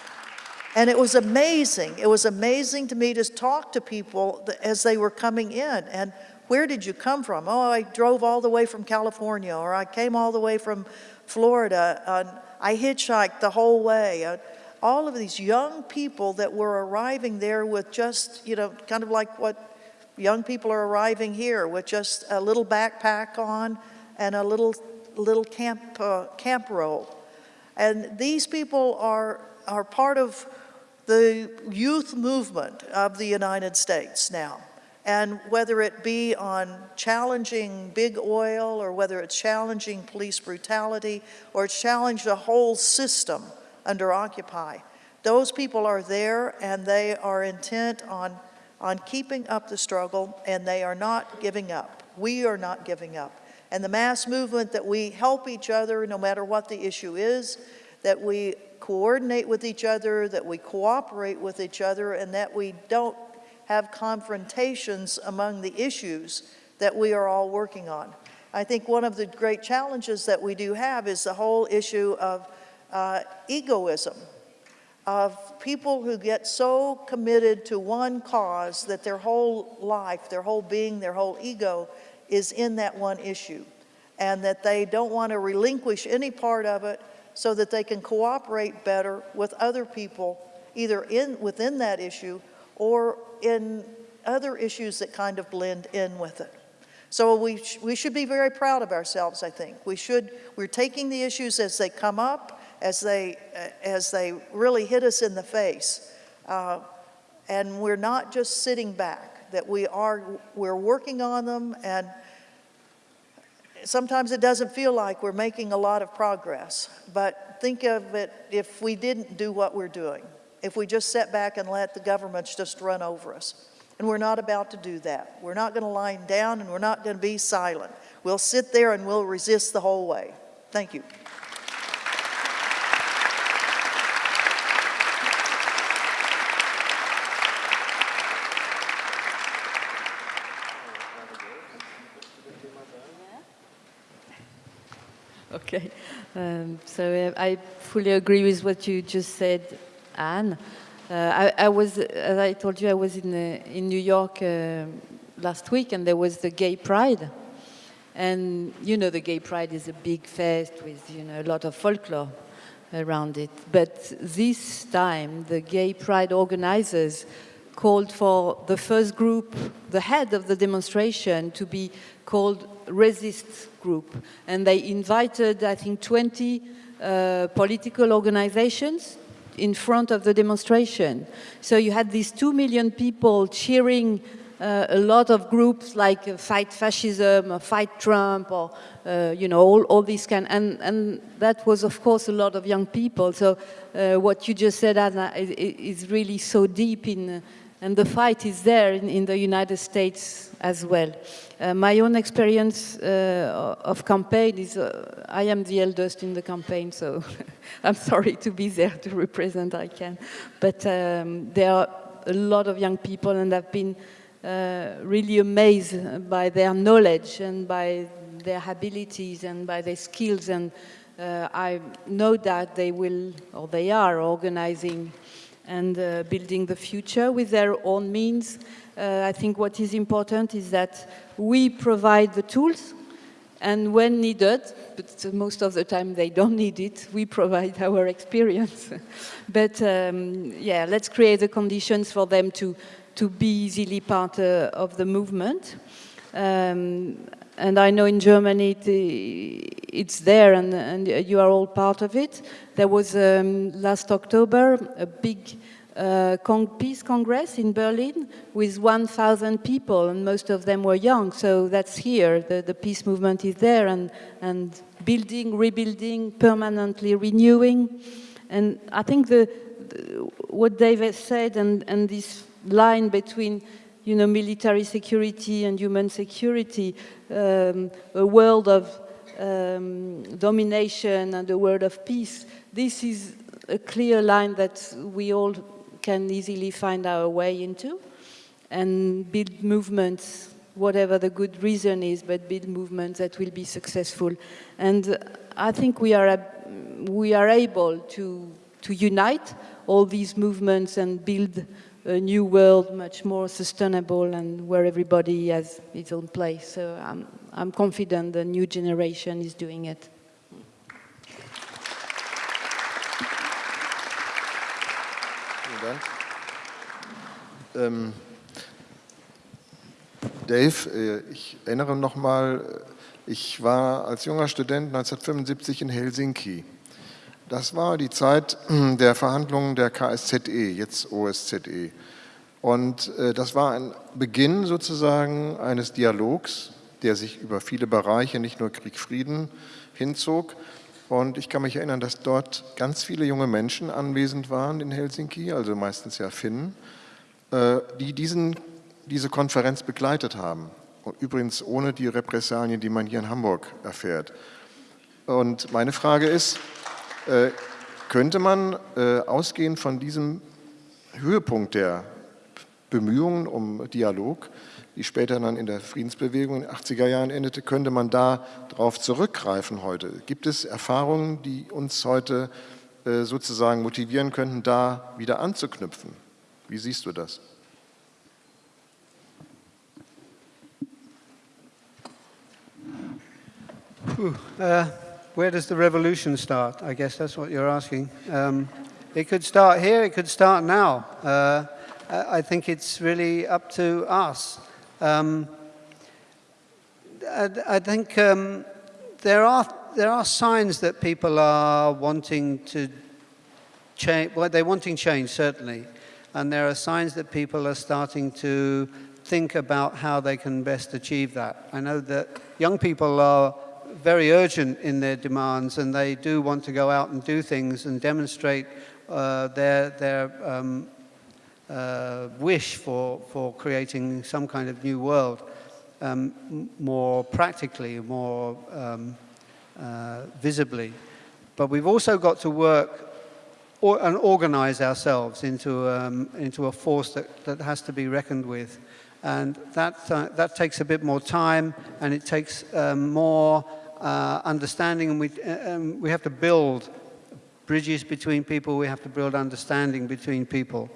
and it was amazing. It was amazing to me to talk to people as they were coming in. And where did you come from? Oh, I drove all the way from California, or I came all the way from Florida. And I hitchhiked the whole way. Uh, all of these young people that were arriving there with just, you know, kind of like what young people are arriving here with just a little backpack on and a little, little camp, uh, camp roll. And these people are, are part of the youth movement of the United States now. And whether it be on challenging big oil or whether it's challenging police brutality or it's challenged a whole system under Occupy, those people are there and they are intent on, on keeping up the struggle and they are not giving up. We are not giving up. And the mass movement that we help each other no matter what the issue is, that we coordinate with each other, that we cooperate with each other, and that we don't have confrontations among the issues that we are all working on. I think one of the great challenges that we do have is the whole issue of uh, egoism, of people who get so committed to one cause that their whole life, their whole being, their whole ego is in that one issue, and that they don't want to relinquish any part of it so that they can cooperate better with other people, either in, within that issue or in other issues that kind of blend in with it. So we, sh we should be very proud of ourselves, I think. We should, we're taking the issues as they come up, as they, uh, as they really hit us in the face. Uh, and we're not just sitting back, that we are, we're working on them and sometimes it doesn't feel like we're making a lot of progress, but think of it if we didn't do what we're doing, if we just sat back and let the governments just run over us. And we're not about to do that. We're not going to lie down and we're not going to be silent. We'll sit there and we'll resist the whole way. Thank you. Okay, um, so uh, I fully agree with what you just said, Ann. Uh, I, I, was, as I told you, I was in, uh, in New York uh, last week and there was the Gay Pride. And you know, the Gay Pride is a big fest with, you know, a lot of folklore around it. But this time, the Gay Pride organizers called for the first group, the head of the demonstration, to be called Resist Group. And they invited, I think, 20 uh, political organizations in front of the demonstration. So you had these two million people cheering uh, a lot of groups like uh, Fight Fascism, or Fight Trump, or, uh, you know, all, all these kind, and, and that was, of course, a lot of young people. So uh, what you just said, Anna, is, is really so deep in, and the fight is there in, in the United States as well. Uh, my own experience uh, of campaign is, uh, I am the eldest in the campaign, so *laughs* I'm sorry to be there to represent ICAN. But um, there are a lot of young people and I've been uh, really amazed by their knowledge and by their abilities and by their skills and uh, I know that they will, or they are, organizing and uh, building the future with their own means. Uh, I think what is important is that we provide the tools and when needed, but most of the time they don't need it, we provide *laughs* our experience. *laughs* but um, yeah, let's create the conditions for them to, to be easily part uh, of the movement. Um, and I know in Germany it, it's there and, and, you are all part of it. There was um, last October a big uh, Peace Congress in Berlin with 1,000 people and most of them were young. So that's here, the, the peace movement is there and, and building, rebuilding, permanently renewing. And I think the, the what David said and, and this line between you know, military security and human security, um, a world of um, domination and a world of peace. This is a clear line that we all can easily find our way into and build movements, whatever the good reason is, but build movements that will be successful. And I think we are, we are able to, to unite all these movements and build a new world much more sustainable and where everybody has its own place. So I'm, I'm confident the new generation is doing it. Dank. Ähm, Dave, äh, ich erinnere noch mal, ich war als junger Student 1975 in Helsinki. Das war die Zeit der Verhandlungen der KSZE, jetzt OSZE. Und äh, das war ein Beginn sozusagen eines Dialogs, der sich über viele Bereiche, nicht nur Krieg, Frieden, hinzog. Und ich kann mich erinnern, dass dort ganz viele junge Menschen anwesend waren in Helsinki, also meistens ja Finnen, äh, die diesen, diese Konferenz begleitet haben. Übrigens ohne die Repressalien, die man hier in Hamburg erfährt. Und meine Frage ist, äh, könnte man äh, ausgehend von diesem Höhepunkt der Bemühungen um Dialog, die später dann in der Friedensbewegung in den 80er Jahren endete, könnte man da darauf zurückgreifen heute? Gibt es Erfahrungen, die uns heute äh, sozusagen motivieren könnten, da wieder anzuknüpfen? Wie siehst du das? Uh, where does the revolution start? I guess that's what you're asking. Um, it could start here, it could start now. Uh, I think it's really up to us. Um, I, I, think um, there, are, there are signs that people are wanting to change, well, they're wanting change, certainly. And there are signs that people are starting to think about how they can best achieve that. I know that young people are very urgent in their demands and they do want to go out and do things and demonstrate uh, their, their um, uh, wish for, for creating some kind of new world um, more practically, more um, uh, visibly. But we've also got to work or, and organize ourselves into, um, into a force that, that has to be reckoned with. And that, uh, that takes a bit more time and it takes um, more uh, understanding and we, um, we have to build bridges between people, we have to build understanding between people.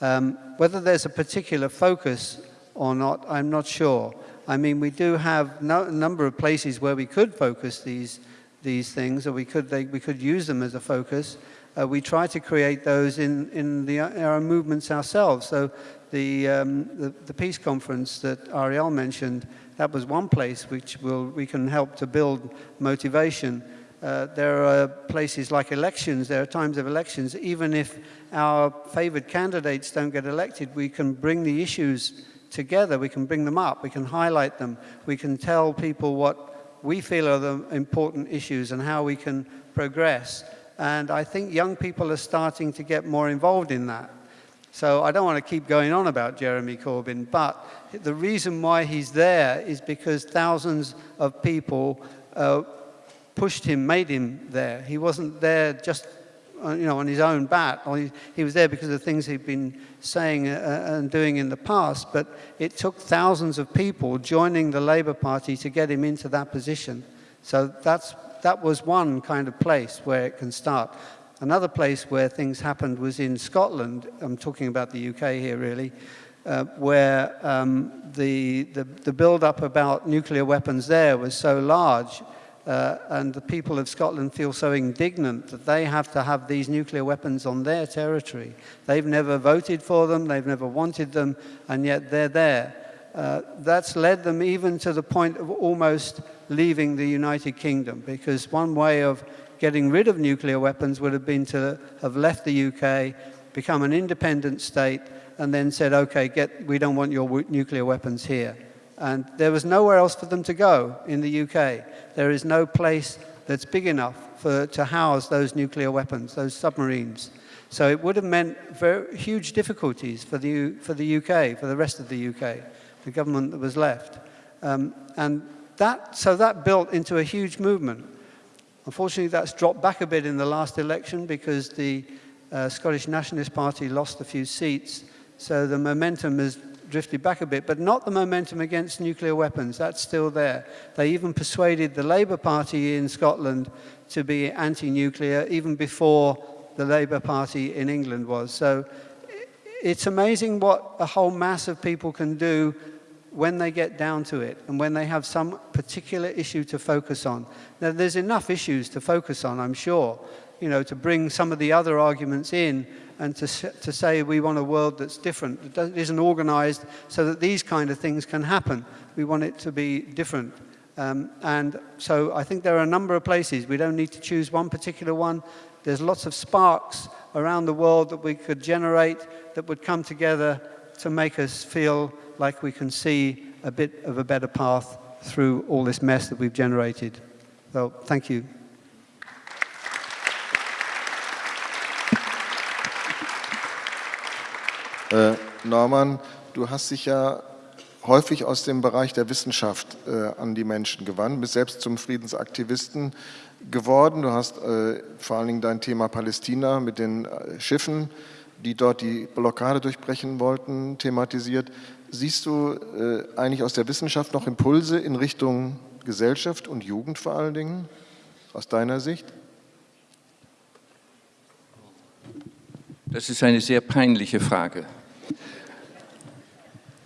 Um, whether there's a particular focus or not, I'm not sure. I mean, we do have no, a number of places where we could focus these, these things, or we could, they, we could use them as a focus. Uh, we try to create those in, in the, our movements ourselves. So the, um, the, the, peace conference that Ariel mentioned, that was one place which will, we can help to build motivation. Uh, there are places like elections, there are times of elections, even if our favored candidates don't get elected, we can bring the issues together, we can bring them up, we can highlight them, we can tell people what we feel are the important issues and how we can progress. And I think young people are starting to get more involved in that. So I don't want to keep going on about Jeremy Corbyn, but the reason why he's there is because thousands of people uh, pushed him, made him there. He wasn't there just uh, you know, on his own bat. He, he, was there because of the things he'd been saying uh, and doing in the past, but it took thousands of people joining the Labour Party to get him into that position. So that's, that was one kind of place where it can start. Another place where things happened was in Scotland. I'm talking about the UK here, really. Uh, where um, the, the, the build-up about nuclear weapons there was so large uh, and the people of Scotland feel so indignant that they have to have these nuclear weapons on their territory. They've never voted for them, they've never wanted them, and yet they're there. Uh, that's led them even to the point of almost leaving the United Kingdom, because one way of getting rid of nuclear weapons would have been to have left the UK, become an independent state, and then said, okay, get, we don't want your nuclear weapons here. And there was nowhere else for them to go in the UK. There is no place that's big enough for, to house those nuclear weapons, those submarines. So it would have meant very huge difficulties for the, for the UK, for the rest of the UK, the government that was left. Um, and that, so that built into a huge movement. Unfortunately, that's dropped back a bit in the last election because the uh, Scottish Nationalist Party lost a few seats. So the momentum has drifted back a bit, but not the momentum against nuclear weapons. That's still there. They even persuaded the Labour Party in Scotland to be anti-nuclear even before the Labour Party in England was. So it's amazing what a whole mass of people can do when they get down to it and when they have some particular issue to focus on. Now, there's enough issues to focus on, I'm sure, you know, to bring some of the other arguments in and to, to say we want a world that's different, that isn't organized so that these kind of things can happen. We want it to be different. Um, and so I think there are a number of places. We don't need to choose one particular one. There's lots of sparks around the world that we could generate that would come together to make us feel like we can see a bit of a better path through all this mess that we've generated. So thank you. Äh, Norman, du hast dich ja häufig aus dem Bereich der Wissenschaft äh, an die Menschen gewandt, bist selbst zum Friedensaktivisten geworden. Du hast äh, vor allen Dingen dein Thema Palästina mit den äh, Schiffen, die dort die Blockade durchbrechen wollten, thematisiert. Siehst du äh, eigentlich aus der Wissenschaft noch Impulse in Richtung Gesellschaft und Jugend vor allen Dingen, aus deiner Sicht? Das ist eine sehr peinliche Frage.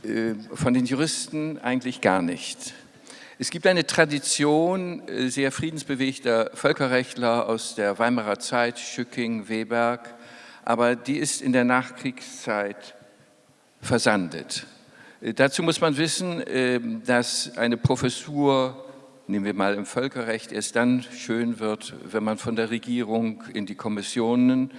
Äh, von den Juristen eigentlich gar nicht. Es gibt eine Tradition äh, sehr friedensbewegter Völkerrechtler aus der Weimarer Zeit, Schücking, Weberg, aber die ist in der Nachkriegszeit versandet. Äh, dazu muss man wissen, dass eine Professur, nehmen wir mal im Völkerrecht, erst dann schön wird, wenn man von der Regierung in die Kommissionen,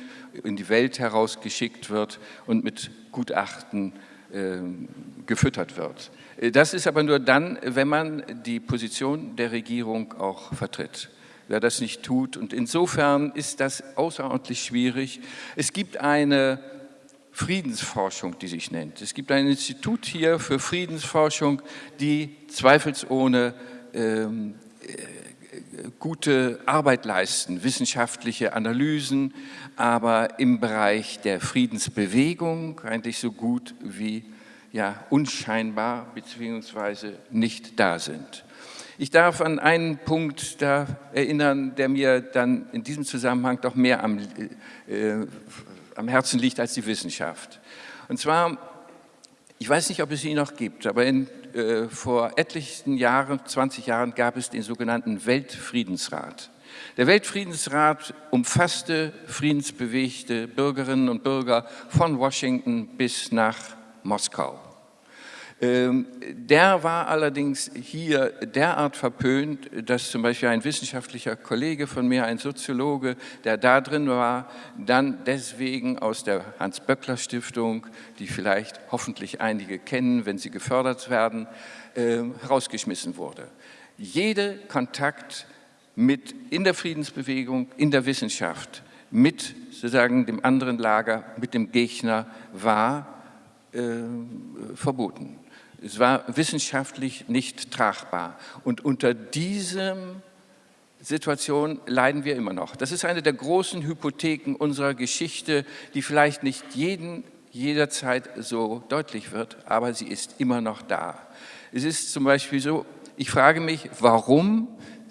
in die Welt herausgeschickt wird und mit Gutachten ähm, gefüttert wird. Äh, das ist aber nur dann, wenn man die Position der Regierung auch vertritt. Wer das nicht tut, und insofern ist das außerordentlich schwierig. Es gibt eine Friedensforschung, die sich nennt. Es gibt ein Institut hier für Friedensforschung, die zweifelsohne ähm, äh, gute Arbeit leisten, wissenschaftliche Analysen, aber im Bereich der Friedensbewegung eigentlich so gut wie ja, unscheinbar bzw. nicht da sind. Ich darf an einen Punkt da erinnern, der mir dann in diesem Zusammenhang doch mehr am, äh, am Herzen liegt als die Wissenschaft. Und zwar, ich weiß nicht, ob es ihn noch gibt, aber in, äh, vor etlichen Jahren, 20 Jahren, gab es den sogenannten Weltfriedensrat. Der Weltfriedensrat umfasste friedensbewegte Bürgerinnen und Bürger von Washington bis nach Moskau. Ähm, der war allerdings hier derart verpönt, dass zum Beispiel ein wissenschaftlicher Kollege von mir, ein Soziologe, der da drin war, dann deswegen aus der Hans-Böckler-Stiftung, die vielleicht hoffentlich einige kennen, wenn sie gefördert werden, ähm, rausgeschmissen wurde. Jede Kontakt mit in der Friedensbewegung, in der Wissenschaft, mit sozusagen dem anderen Lager, mit dem Gegner war äh, verboten. Es war wissenschaftlich nicht tragbar. Und unter diesem Situation leiden wir immer noch. Das ist eine der großen Hypotheken unserer Geschichte, die vielleicht nicht jeden jederzeit so deutlich wird, aber sie ist immer noch da. Es ist zum Beispiel so, ich frage mich, warum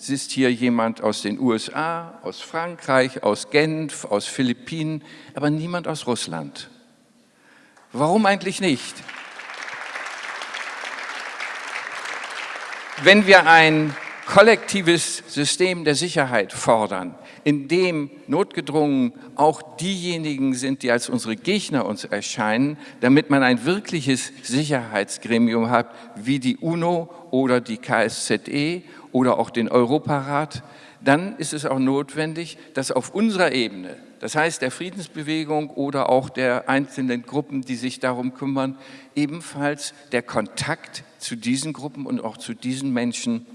ist hier jemand aus den USA, aus Frankreich, aus Genf, aus Philippinen, aber niemand aus Russland. Warum eigentlich nicht? Wenn wir ein kollektives System der Sicherheit fordern, in dem notgedrungen auch diejenigen sind, die als unsere Gegner uns erscheinen, damit man ein wirkliches Sicherheitsgremium hat, wie die UNO oder die KSZE oder auch den Europarat, dann ist es auch notwendig, dass auf unserer Ebene, das heißt der Friedensbewegung oder auch der einzelnen Gruppen, die sich darum kümmern, ebenfalls der Kontakt zu diesen Gruppen und auch zu diesen Menschen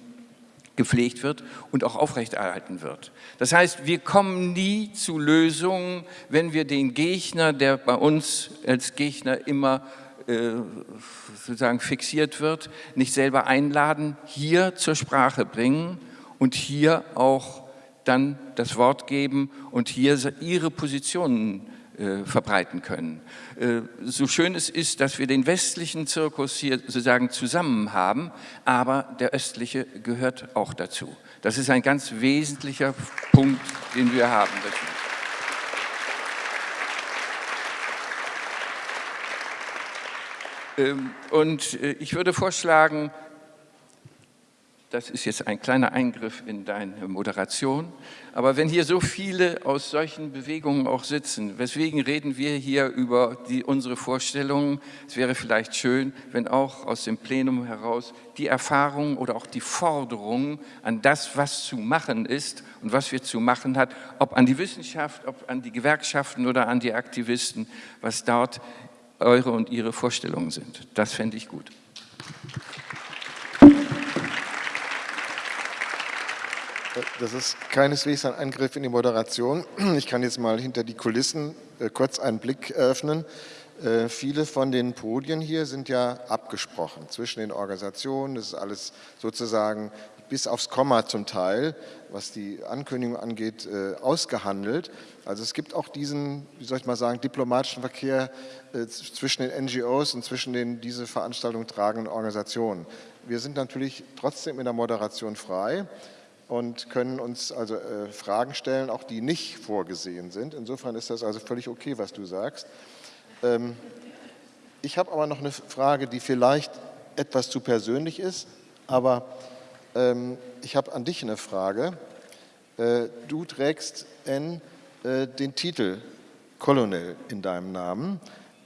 gepflegt wird und auch aufrechterhalten wird. Das heißt, wir kommen nie zu Lösungen, wenn wir den Gegner, der bei uns als Gegner immer äh, sozusagen fixiert wird, nicht selber einladen, hier zur Sprache bringen und hier auch dann das Wort geben und hier ihre Positionen verbreiten können. Äh, so schön es ist, dass wir den westlichen Zirkus hier sozusagen zusammen haben, aber der östliche gehört auch dazu. Das ist ein ganz wesentlicher Punkt, den wir haben. Ähm, und äh, ich würde vorschlagen, das ist jetzt ein kleiner Eingriff in deine Moderation. Aber wenn hier so viele aus solchen Bewegungen auch sitzen, weswegen reden wir hier über die, unsere Vorstellungen? Es wäre vielleicht schön, wenn auch aus dem Plenum heraus die Erfahrungen oder auch die Forderungen an das, was zu machen ist und was wir zu machen hat, ob an die Wissenschaft, ob an die Gewerkschaften oder an die Aktivisten, was dort eure und ihre Vorstellungen sind. Das fände ich gut. Das ist keineswegs ein Eingriff in die Moderation. Ich kann jetzt mal hinter die Kulissen äh, kurz einen Blick eröffnen. Äh, viele von den Podien hier sind ja abgesprochen zwischen den Organisationen. Das ist alles sozusagen bis aufs Komma zum Teil, was die Ankündigung angeht, äh, ausgehandelt. Also es gibt auch diesen, wie soll ich mal sagen, diplomatischen Verkehr zwischen den NGOs und zwischen den diese Veranstaltung tragenden Organisationen. Wir sind natürlich trotzdem in der Moderation frei und können uns also äh, Fragen stellen, auch die nicht vorgesehen sind. Insofern ist das also völlig okay, was du sagst. Ähm, ich habe aber noch eine Frage, die vielleicht etwas zu persönlich ist, aber ähm, ich habe an dich eine Frage. Äh, du trägst N, äh, den Titel Colonel in deinem Namen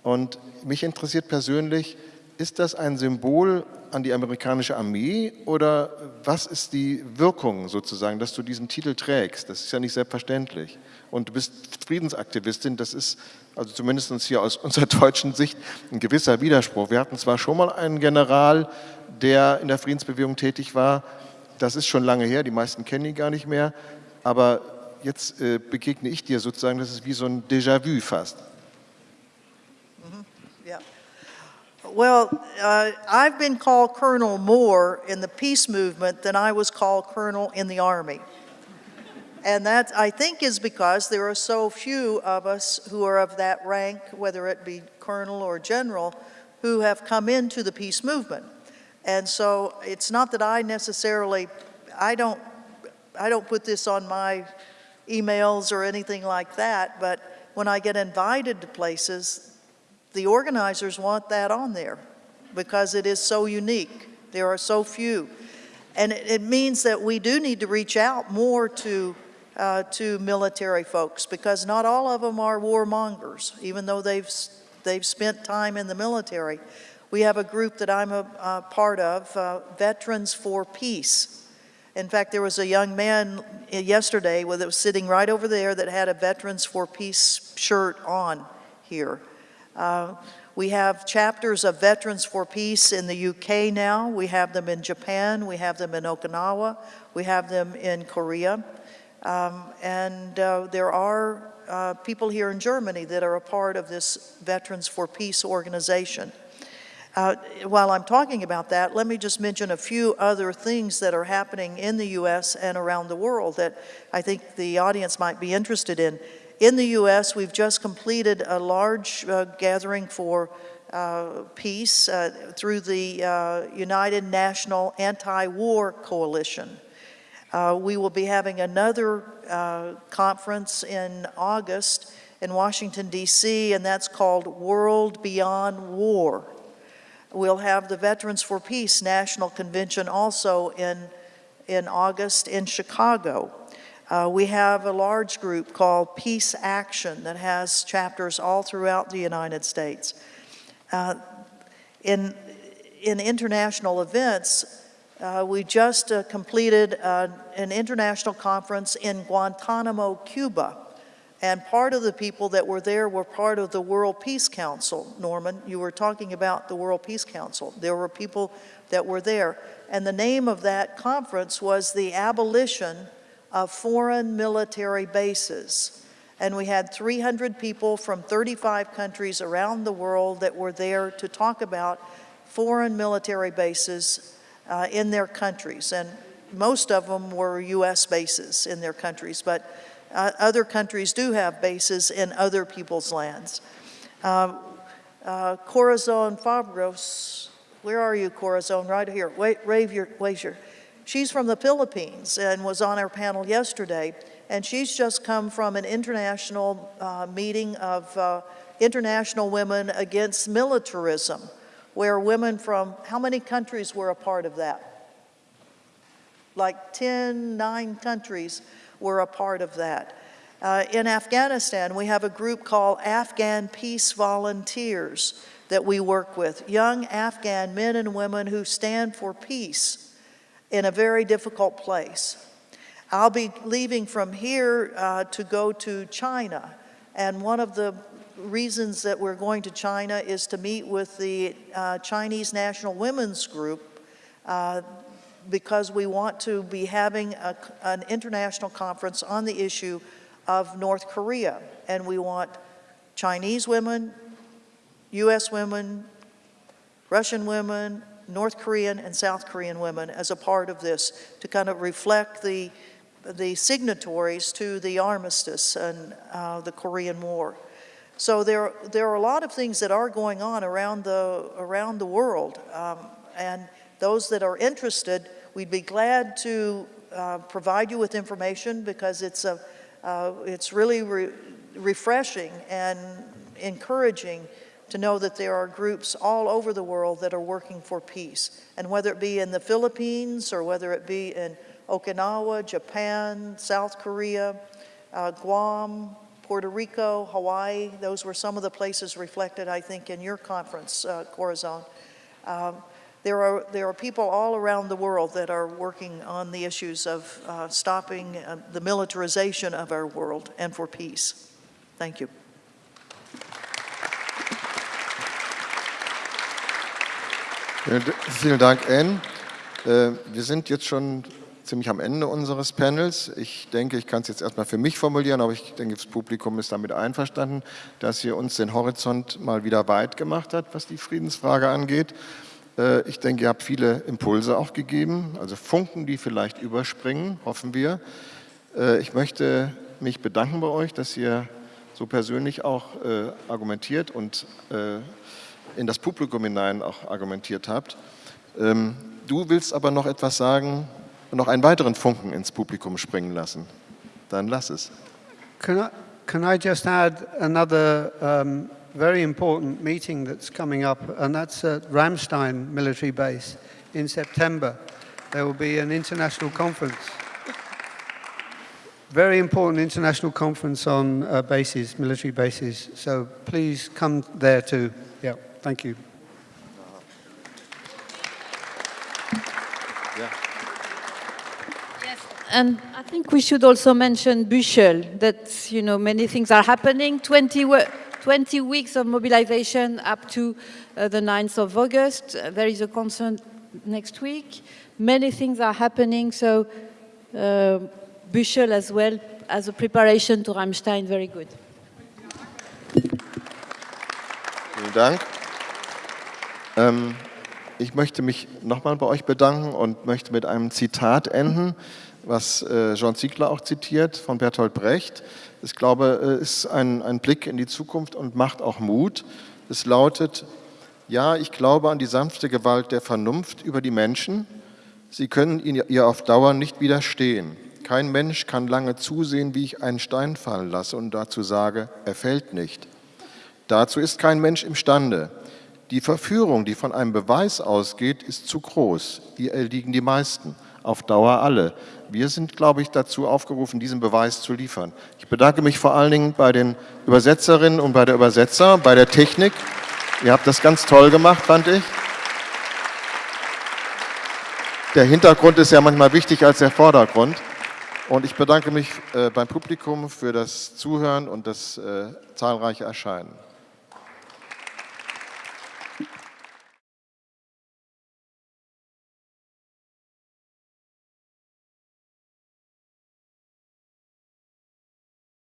und mich interessiert persönlich, ist das ein Symbol an die amerikanische Armee oder was ist die Wirkung sozusagen, dass du diesen Titel trägst? Das ist ja nicht selbstverständlich. Und du bist Friedensaktivistin, das ist also zumindest hier aus *laughs* unserer deutschen Sicht ein gewisser Widerspruch. Wir hatten zwar schon mal einen General, der in der Friedensbewegung tätig war, das ist schon lange her, die meisten kennen ihn gar nicht mehr, aber jetzt äh, begegne ich dir sozusagen, das ist wie so ein Déjà-vu fast. Well, uh, I've been called colonel more in the peace movement than I was called colonel in the army. And that, I think, is because there are so few of us who are of that rank, whether it be colonel or general, who have come into the peace movement. And so it's not that I necessarily, I don't, I don't put this on my emails or anything like that, but when I get invited to places, the organizers want that on there because it is so unique. There are so few. And it, it means that we do need to reach out more to uh, to military folks because not all of them are warmongers, even though they've, they've spent time in the military. We have a group that I'm a, a part of, uh, Veterans for Peace. In fact, there was a young man yesterday that was sitting right over there that had a Veterans for Peace shirt on here. Uh, we have chapters of Veterans for Peace in the UK now. We have them in Japan. We have them in Okinawa. We have them in Korea. Um, and uh, there are uh, people here in Germany that are a part of this Veterans for Peace organization. Uh, while I'm talking about that, let me just mention a few other things that are happening in the U.S. and around the world that I think the audience might be interested in. In the U.S., we've just completed a large uh, gathering for uh, peace uh, through the United National Anti-War Coalition. Uh, we will be having another uh, conference in August in Washington, D.C., and that's called World Beyond War. We'll have the Veterans for Peace National Convention also in, in August in Chicago. Uh, we have a large group called Peace Action that has chapters all throughout the United States. Uh, in, in international events, uh, we just uh, completed uh, an international conference in Guantanamo, Cuba. And part of the people that were there were part of the World Peace Council. Norman, you were talking about the World Peace Council. There were people that were there. And the name of that conference was the abolition of foreign military bases. And we had 300 people from 35 countries around the world that were there to talk about foreign military bases uh, in their countries. And most of them were U.S. bases in their countries, but uh, other countries do have bases in other people's lands. Um, uh, Corazon Fabros, where are you, Corazon? Right here. Wait, wave your, wave your. She's from the Philippines and was on our panel yesterday, and she's just come from an international uh, meeting of uh, international women against militarism where women from how many countries were a part of that? Like 10, 9 countries were a part of that. Uh, in Afghanistan, we have a group called Afghan Peace Volunteers that we work with, young Afghan men and women who stand for peace in a very difficult place. I'll be leaving from here uh, to go to China, and one of the reasons that we're going to China is to meet with the uh, Chinese National Women's Group uh, because we want to be having a, an international conference on the issue of North Korea. And we want Chinese women, U.S. women, Russian women, North Korean and South Korean women as a part of this to kind of reflect the, the signatories to the armistice and uh, the Korean War. So there, there are a lot of things that are going on around the, around the world. Um, and those that are interested, we'd be glad to uh, provide you with information because it's, a, uh, it's really re refreshing and encouraging to know that there are groups all over the world that are working for peace. And whether it be in the Philippines or whether it be in Okinawa, Japan, South Korea, uh, Guam, Puerto Rico, Hawaii, those were some of the places reflected, I think, in your conference, uh, Corazon. Um, there are, there are people all around the world that are working on the issues of uh, stopping uh, the militarization of our world and for peace. Thank you. Vielen Dank, Anne. Äh, wir sind jetzt schon ziemlich am Ende unseres Panels. Ich denke, ich kann es jetzt erstmal für mich formulieren, aber ich denke, das Publikum ist damit einverstanden, dass ihr uns den Horizont mal wieder weit gemacht hat, was die Friedensfrage angeht. Äh, ich denke, ihr habt viele Impulse auch gegeben, also Funken, die vielleicht überspringen, hoffen wir. Äh, ich möchte mich bedanken bei euch, dass ihr so persönlich auch argumentiert und in das Publikum hinein auch argumentiert habt. Ähm, du willst aber noch etwas sagen noch einen weiteren Funken ins Publikum springen lassen. Dann lass es. Can I, can I just add another um, very important meeting that's coming up, and that's at Ramstein military base in September. There will be an international conference. Very important international conference on uh, bases, military bases. So please come there too. Yeah. Thank you. Yes, and I think we should also mention Büchel, that, you know, many things are happening. 20, 20 weeks of mobilization up to uh, the 9th of August. Uh, there is a concert next week. Many things are happening, so uh, Büchel as well as a preparation to Ramstein, very good. Vielen Dank. Ähm, ich möchte mich nochmal bei euch bedanken und möchte mit einem Zitat enden, was äh, Jean Ziegler auch zitiert von Bertolt Brecht. Ich glaube, es äh, ist ein, ein Blick in die Zukunft und macht auch Mut. Es lautet, ja, ich glaube an die sanfte Gewalt der Vernunft über die Menschen. Sie können ihr auf Dauer nicht widerstehen. Kein Mensch kann lange zusehen, wie ich einen Stein fallen lasse und dazu sage, er fällt nicht. Dazu ist kein Mensch imstande. Die Verführung, die von einem Beweis ausgeht, ist zu groß. Hier erliegen die meisten, auf Dauer alle. Wir sind, glaube ich, dazu aufgerufen, diesen Beweis zu liefern. Ich bedanke mich vor allen Dingen bei den Übersetzerinnen und bei der Übersetzer, bei der Technik. Ihr habt das ganz toll gemacht, fand ich. Der Hintergrund ist ja manchmal wichtiger als der Vordergrund. Und ich bedanke mich äh, beim Publikum für das Zuhören und das äh, zahlreiche Erscheinen.